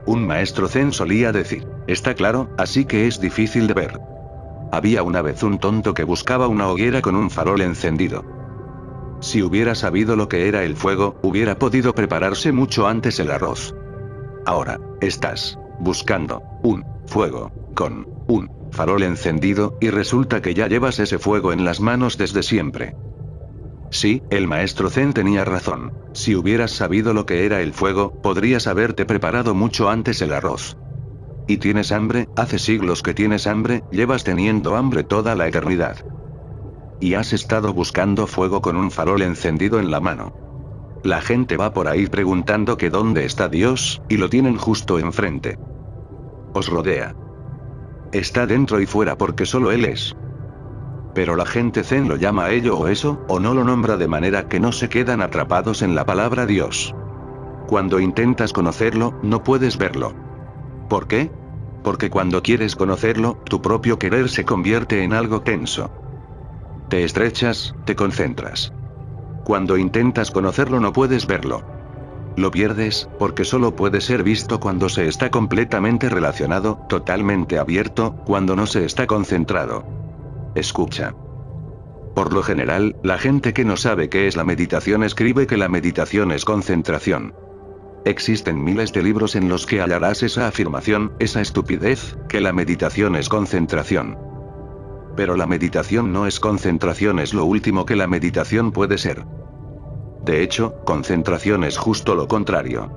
Un maestro zen solía decir, está claro, así que es difícil de ver. Había una vez un tonto que buscaba una hoguera con un farol encendido. Si hubiera sabido lo que era el fuego, hubiera podido prepararse mucho antes el arroz. Ahora, estás buscando un fuego con un farol encendido, y resulta que ya llevas ese fuego en las manos desde siempre. Sí, el maestro Zen tenía razón. Si hubieras sabido lo que era el fuego, podrías haberte preparado mucho antes el arroz. ¿Y tienes hambre? Hace siglos que tienes hambre, llevas teniendo hambre toda la eternidad. Y has estado buscando fuego con un farol encendido en la mano. La gente va por ahí preguntando que dónde está Dios, y lo tienen justo enfrente. Os rodea. Está dentro y fuera porque solo Él es. Pero la gente zen lo llama ello o eso, o no lo nombra de manera que no se quedan atrapados en la palabra Dios. Cuando intentas conocerlo, no puedes verlo. ¿Por qué? Porque cuando quieres conocerlo, tu propio querer se convierte en algo tenso. Te estrechas, te concentras. Cuando intentas conocerlo no puedes verlo. Lo pierdes, porque solo puede ser visto cuando se está completamente relacionado, totalmente abierto, cuando no se está concentrado. Escucha. Por lo general, la gente que no sabe qué es la meditación escribe que la meditación es concentración. Existen miles de libros en los que hallarás esa afirmación, esa estupidez, que la meditación es concentración. Pero la meditación no es concentración, es lo último que la meditación puede ser. De hecho, concentración es justo lo contrario.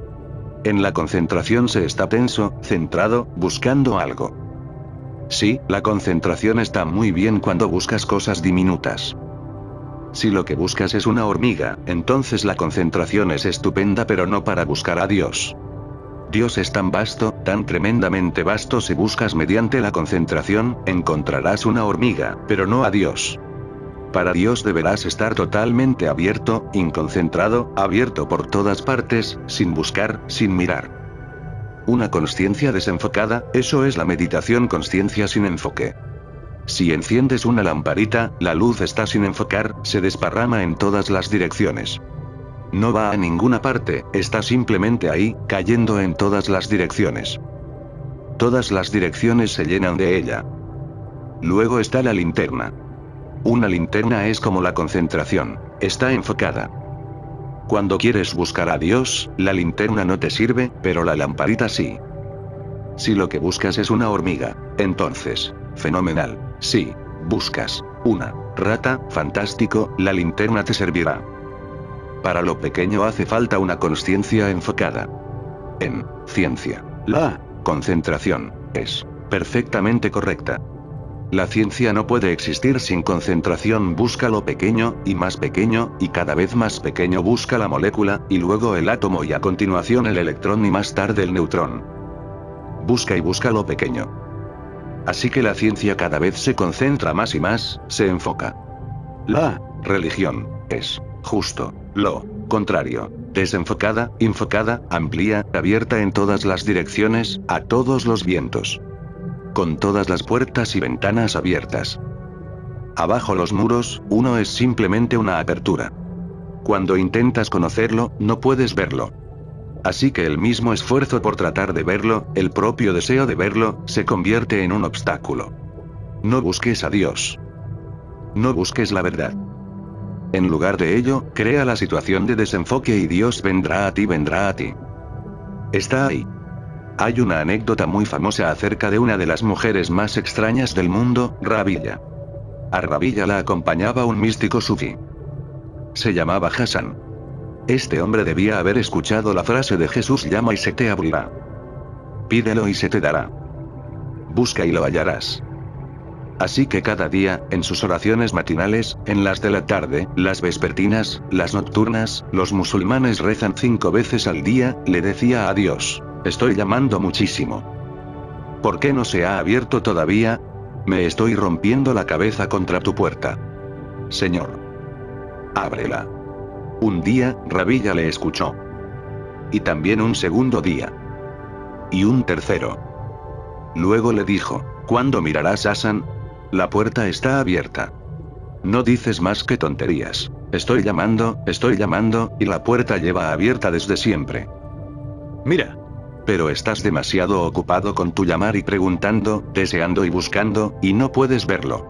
En la concentración se está tenso, centrado, buscando algo. Sí, la concentración está muy bien cuando buscas cosas diminutas. Si lo que buscas es una hormiga, entonces la concentración es estupenda pero no para buscar a Dios. Dios es tan vasto, tan tremendamente vasto si buscas mediante la concentración, encontrarás una hormiga, pero no a Dios. Para Dios deberás estar totalmente abierto, inconcentrado, abierto por todas partes, sin buscar, sin mirar. Una conciencia desenfocada, eso es la meditación conciencia sin enfoque. Si enciendes una lamparita, la luz está sin enfocar, se desparrama en todas las direcciones. No va a ninguna parte, está simplemente ahí, cayendo en todas las direcciones. Todas las direcciones se llenan de ella. Luego está la linterna. Una linterna es como la concentración, está enfocada. Cuando quieres buscar a Dios, la linterna no te sirve, pero la lamparita sí. Si lo que buscas es una hormiga, entonces, fenomenal. Sí, buscas una rata, fantástico, la linterna te servirá. Para lo pequeño hace falta una conciencia enfocada. En ciencia, la concentración es perfectamente correcta. La ciencia no puede existir sin concentración, busca lo pequeño, y más pequeño, y cada vez más pequeño busca la molécula, y luego el átomo y a continuación el electrón y más tarde el neutrón. Busca y busca lo pequeño. Así que la ciencia cada vez se concentra más y más, se enfoca. La religión es justo lo contrario. Desenfocada, enfocada, amplia, abierta en todas las direcciones, a todos los vientos. Con todas las puertas y ventanas abiertas. Abajo los muros, uno es simplemente una apertura. Cuando intentas conocerlo, no puedes verlo. Así que el mismo esfuerzo por tratar de verlo, el propio deseo de verlo, se convierte en un obstáculo. No busques a Dios. No busques la verdad. En lugar de ello, crea la situación de desenfoque y Dios vendrá a ti, vendrá a ti. Está ahí. Hay una anécdota muy famosa acerca de una de las mujeres más extrañas del mundo, Rabilla. A Rabilla la acompañaba un místico sufí. Se llamaba Hassan. Este hombre debía haber escuchado la frase de Jesús llama y se te abrirá. Pídelo y se te dará. Busca y lo hallarás. Así que cada día, en sus oraciones matinales, en las de la tarde, las vespertinas, las nocturnas, los musulmanes rezan cinco veces al día, le decía a Dios, estoy llamando muchísimo. ¿Por qué no se ha abierto todavía? Me estoy rompiendo la cabeza contra tu puerta. Señor. Ábrela. Un día, Rabilla le escuchó. Y también un segundo día. Y un tercero. Luego le dijo, ¿cuándo mirarás a San? La puerta está abierta. No dices más que tonterías. Estoy llamando, estoy llamando, y la puerta lleva abierta desde siempre. Mira. Pero estás demasiado ocupado con tu llamar y preguntando, deseando y buscando, y no puedes verlo.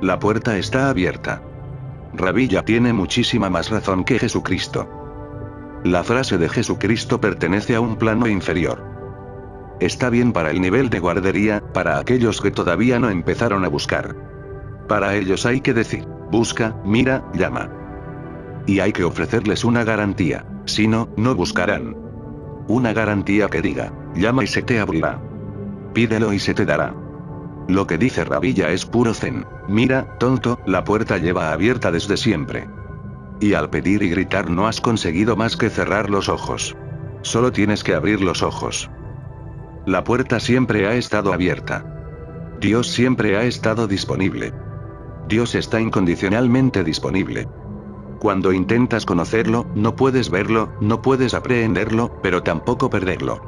La puerta está abierta. Rabilla tiene muchísima más razón que Jesucristo. La frase de Jesucristo pertenece a un plano inferior. Está bien para el nivel de guardería, para aquellos que todavía no empezaron a buscar. Para ellos hay que decir, busca, mira, llama. Y hay que ofrecerles una garantía, si no, no buscarán. Una garantía que diga, llama y se te abrirá. Pídelo y se te dará. Lo que dice Rabilla es puro zen. Mira, tonto, la puerta lleva abierta desde siempre. Y al pedir y gritar no has conseguido más que cerrar los ojos. Solo tienes que abrir los ojos. La puerta siempre ha estado abierta. Dios siempre ha estado disponible. Dios está incondicionalmente disponible. Cuando intentas conocerlo, no puedes verlo, no puedes aprehenderlo, pero tampoco perderlo.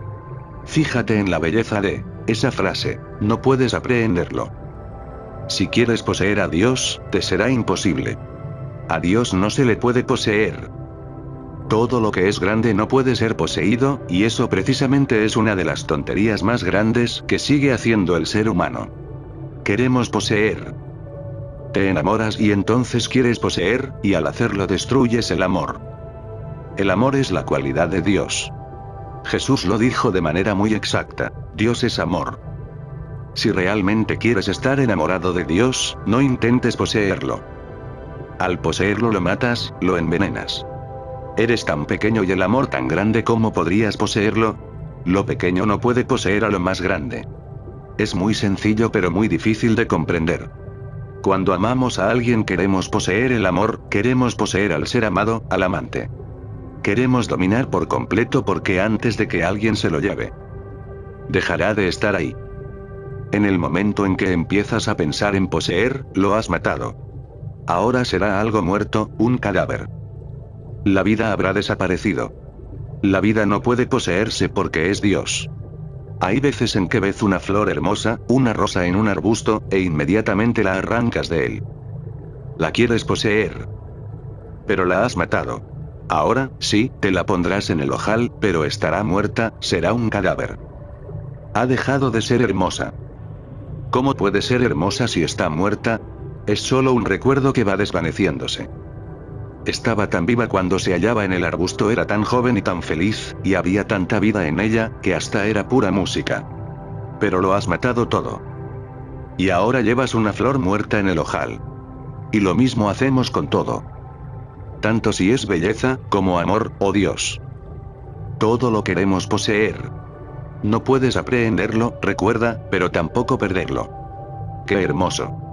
Fíjate en la belleza de esa frase, no puedes aprehenderlo. Si quieres poseer a Dios, te será imposible. A Dios no se le puede poseer. Todo lo que es grande no puede ser poseído, y eso precisamente es una de las tonterías más grandes que sigue haciendo el ser humano. Queremos poseer. Te enamoras y entonces quieres poseer, y al hacerlo destruyes el amor. El amor es la cualidad de Dios. Jesús lo dijo de manera muy exacta, Dios es amor. Si realmente quieres estar enamorado de Dios, no intentes poseerlo. Al poseerlo lo matas, lo envenenas. Eres tan pequeño y el amor tan grande como podrías poseerlo. Lo pequeño no puede poseer a lo más grande. Es muy sencillo pero muy difícil de comprender. Cuando amamos a alguien queremos poseer el amor, queremos poseer al ser amado, al amante. Queremos dominar por completo porque antes de que alguien se lo lleve, dejará de estar ahí. En el momento en que empiezas a pensar en poseer, lo has matado. Ahora será algo muerto, un cadáver. La vida habrá desaparecido. La vida no puede poseerse porque es Dios. Hay veces en que ves una flor hermosa, una rosa en un arbusto, e inmediatamente la arrancas de él. La quieres poseer. Pero la has matado. Ahora, sí, te la pondrás en el ojal, pero estará muerta, será un cadáver. Ha dejado de ser hermosa. ¿Cómo puede ser hermosa si está muerta? Es solo un recuerdo que va desvaneciéndose. Estaba tan viva cuando se hallaba en el arbusto, era tan joven y tan feliz, y había tanta vida en ella, que hasta era pura música. Pero lo has matado todo. Y ahora llevas una flor muerta en el ojal. Y lo mismo hacemos con todo. Tanto si es belleza, como amor, o Dios. Todo lo queremos poseer. No puedes aprehenderlo, recuerda, pero tampoco perderlo. ¡Qué hermoso!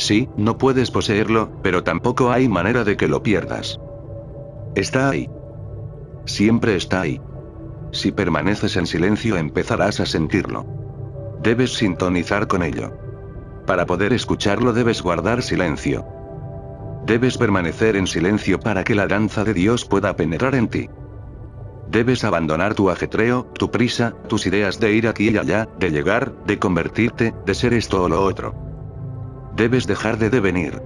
Sí, no puedes poseerlo, pero tampoco hay manera de que lo pierdas. Está ahí. Siempre está ahí. Si permaneces en silencio empezarás a sentirlo. Debes sintonizar con ello. Para poder escucharlo debes guardar silencio. Debes permanecer en silencio para que la danza de Dios pueda penetrar en ti. Debes abandonar tu ajetreo, tu prisa, tus ideas de ir aquí y allá, de llegar, de convertirte, de ser esto o lo otro. Debes dejar de devenir.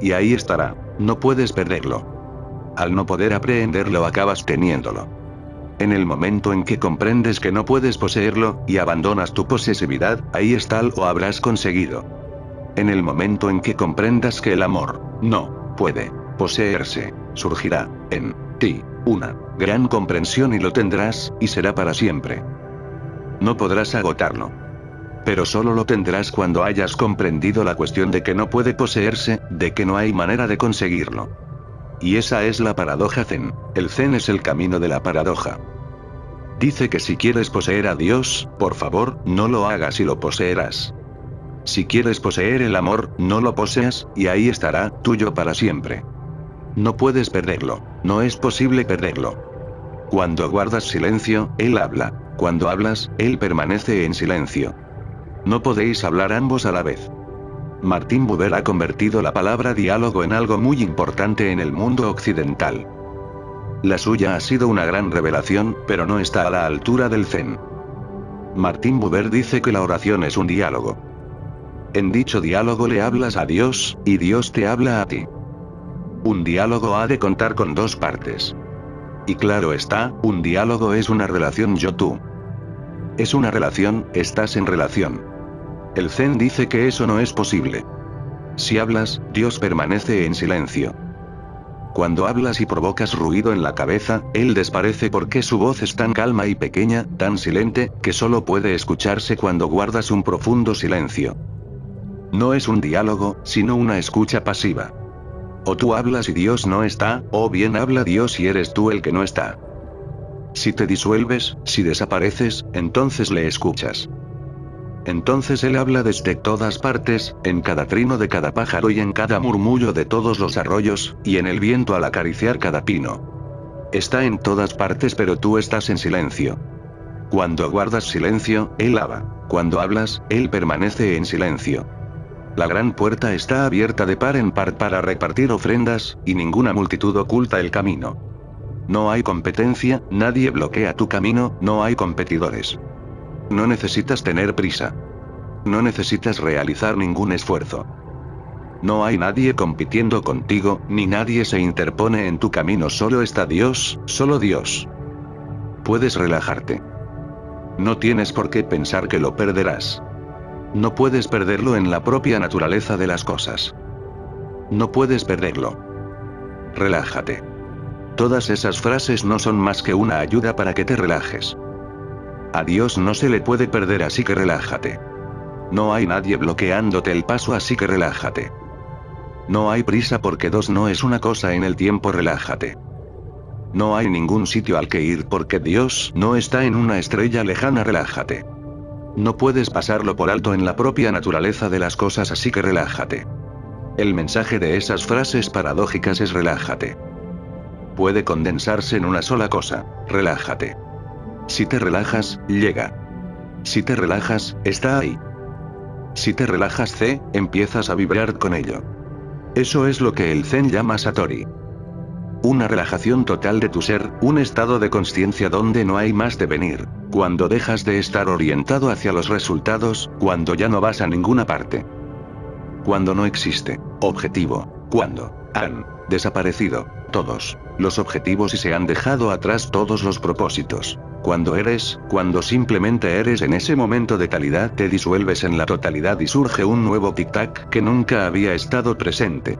Y ahí estará, no puedes perderlo. Al no poder aprehenderlo acabas teniéndolo. En el momento en que comprendes que no puedes poseerlo, y abandonas tu posesividad, ahí está lo habrás conseguido. En el momento en que comprendas que el amor, no, puede, poseerse, surgirá, en, ti, una, gran comprensión y lo tendrás, y será para siempre. No podrás agotarlo. Pero solo lo tendrás cuando hayas comprendido la cuestión de que no puede poseerse, de que no hay manera de conseguirlo. Y esa es la paradoja zen. El zen es el camino de la paradoja. Dice que si quieres poseer a Dios, por favor, no lo hagas y lo poseerás. Si quieres poseer el amor, no lo poseas, y ahí estará, tuyo para siempre. No puedes perderlo, no es posible perderlo. Cuando guardas silencio, Él habla. Cuando hablas, Él permanece en silencio. No podéis hablar ambos a la vez. Martín Buber ha convertido la palabra diálogo en algo muy importante en el mundo occidental. La suya ha sido una gran revelación, pero no está a la altura del zen. Martín Buber dice que la oración es un diálogo. En dicho diálogo le hablas a Dios, y Dios te habla a ti. Un diálogo ha de contar con dos partes. Y claro está, un diálogo es una relación yo-tú. Es una relación, estás en relación. El Zen dice que eso no es posible. Si hablas, Dios permanece en silencio. Cuando hablas y provocas ruido en la cabeza, él desparece porque su voz es tan calma y pequeña, tan silente, que solo puede escucharse cuando guardas un profundo silencio. No es un diálogo, sino una escucha pasiva. O tú hablas y Dios no está, o bien habla Dios y eres tú el que no está. Si te disuelves, si desapareces, entonces le escuchas. Entonces él habla desde todas partes, en cada trino de cada pájaro y en cada murmullo de todos los arroyos, y en el viento al acariciar cada pino. Está en todas partes pero tú estás en silencio. Cuando guardas silencio, él habla. Cuando hablas, él permanece en silencio. La gran puerta está abierta de par en par para repartir ofrendas, y ninguna multitud oculta el camino. No hay competencia, nadie bloquea tu camino, no hay competidores. No necesitas tener prisa. No necesitas realizar ningún esfuerzo. No hay nadie compitiendo contigo, ni nadie se interpone en tu camino, solo está Dios, solo Dios. Puedes relajarte. No tienes por qué pensar que lo perderás. No puedes perderlo en la propia naturaleza de las cosas. No puedes perderlo. Relájate. Todas esas frases no son más que una ayuda para que te relajes. A Dios no se le puede perder así que relájate. No hay nadie bloqueándote el paso así que relájate. No hay prisa porque dos no es una cosa en el tiempo relájate. No hay ningún sitio al que ir porque Dios no está en una estrella lejana relájate. No puedes pasarlo por alto en la propia naturaleza de las cosas así que relájate. El mensaje de esas frases paradójicas es relájate. Puede condensarse en una sola cosa, relájate. Si te relajas, llega. Si te relajas, está ahí. Si te relajas C, empiezas a vibrar con ello. Eso es lo que el Zen llama Satori. Una relajación total de tu ser, un estado de conciencia donde no hay más de venir. Cuando dejas de estar orientado hacia los resultados, cuando ya no vas a ninguna parte. Cuando no existe objetivo. Cuando han desaparecido todos los objetivos y se han dejado atrás todos los propósitos. Cuando eres, cuando simplemente eres en ese momento de talidad te disuelves en la totalidad y surge un nuevo tic-tac que nunca había estado presente.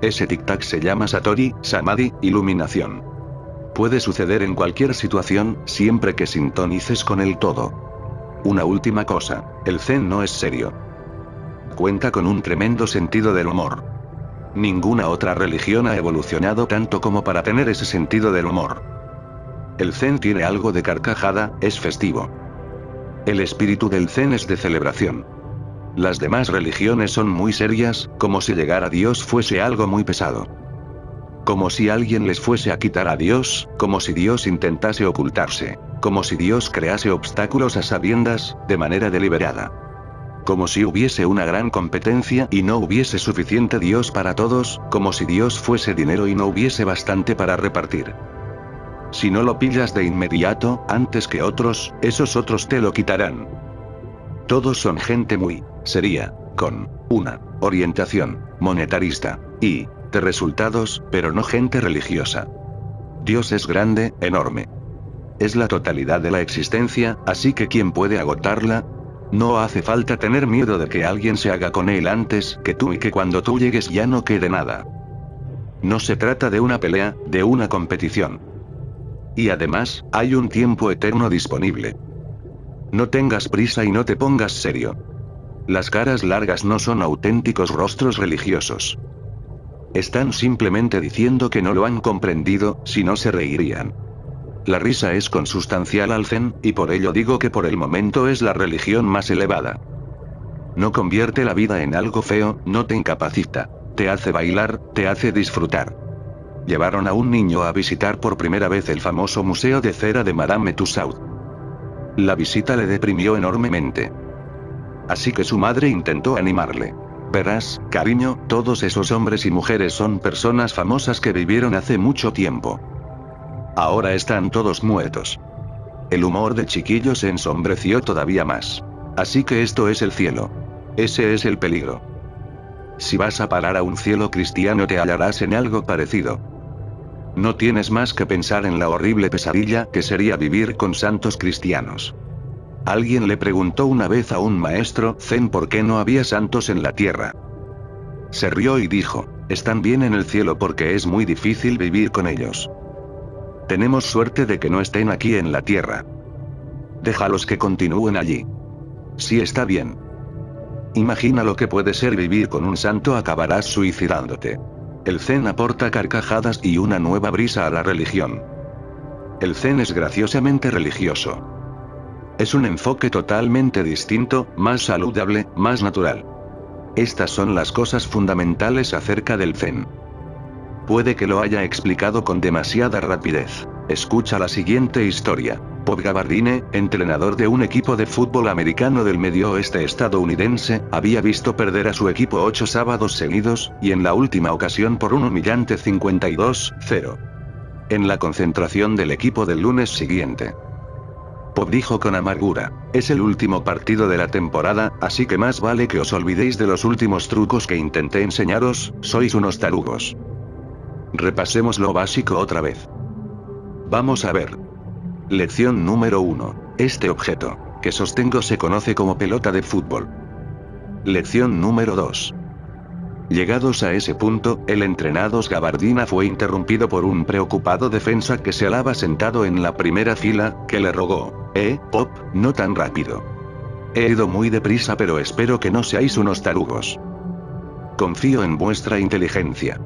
Ese tic-tac se llama Satori, Samadhi, iluminación. Puede suceder en cualquier situación, siempre que sintonices con el todo. Una última cosa, el Zen no es serio. Cuenta con un tremendo sentido del humor. Ninguna otra religión ha evolucionado tanto como para tener ese sentido del humor. El Zen tiene algo de carcajada, es festivo. El espíritu del Zen es de celebración. Las demás religiones son muy serias, como si llegar a Dios fuese algo muy pesado. Como si alguien les fuese a quitar a Dios, como si Dios intentase ocultarse, como si Dios crease obstáculos a sabiendas, de manera deliberada. Como si hubiese una gran competencia y no hubiese suficiente Dios para todos, como si Dios fuese dinero y no hubiese bastante para repartir. Si no lo pillas de inmediato, antes que otros, esos otros te lo quitarán. Todos son gente muy, sería, con, una, orientación, monetarista, y, de resultados, pero no gente religiosa. Dios es grande, enorme. Es la totalidad de la existencia, así que ¿quién puede agotarla? No hace falta tener miedo de que alguien se haga con él antes que tú y que cuando tú llegues ya no quede nada. No se trata de una pelea, de una competición. Y además, hay un tiempo eterno disponible. No tengas prisa y no te pongas serio. Las caras largas no son auténticos rostros religiosos. Están simplemente diciendo que no lo han comprendido, si no se reirían. La risa es consustancial al zen, y por ello digo que por el momento es la religión más elevada. No convierte la vida en algo feo, no te incapacita. Te hace bailar, te hace disfrutar. Llevaron a un niño a visitar por primera vez el famoso museo de cera de Madame Tussauds. La visita le deprimió enormemente. Así que su madre intentó animarle. Verás, cariño, todos esos hombres y mujeres son personas famosas que vivieron hace mucho tiempo. Ahora están todos muertos. El humor del chiquillo se ensombreció todavía más. Así que esto es el cielo. Ese es el peligro. Si vas a parar a un cielo cristiano te hallarás en algo parecido. No tienes más que pensar en la horrible pesadilla que sería vivir con santos cristianos. Alguien le preguntó una vez a un maestro zen por qué no había santos en la tierra. Se rió y dijo, están bien en el cielo porque es muy difícil vivir con ellos. Tenemos suerte de que no estén aquí en la tierra. Déjalos que continúen allí. Si está bien. Imagina lo que puede ser vivir con un santo acabarás suicidándote. El zen aporta carcajadas y una nueva brisa a la religión. El zen es graciosamente religioso. Es un enfoque totalmente distinto, más saludable, más natural. Estas son las cosas fundamentales acerca del zen. Puede que lo haya explicado con demasiada rapidez. Escucha la siguiente historia. Bob Gabardine, entrenador de un equipo de fútbol americano del medio oeste estadounidense, había visto perder a su equipo ocho sábados seguidos, y en la última ocasión por un humillante 52-0. En la concentración del equipo del lunes siguiente. Bob dijo con amargura, es el último partido de la temporada, así que más vale que os olvidéis de los últimos trucos que intenté enseñaros, sois unos tarugos. Repasemos lo básico otra vez. Vamos a ver. Lección número 1. Este objeto, que sostengo se conoce como pelota de fútbol. Lección número 2. Llegados a ese punto, el entrenado Gabardina fue interrumpido por un preocupado defensa que se alaba sentado en la primera fila, que le rogó, Eh, Pop, no tan rápido. He ido muy deprisa pero espero que no seáis unos tarugos. Confío en vuestra inteligencia.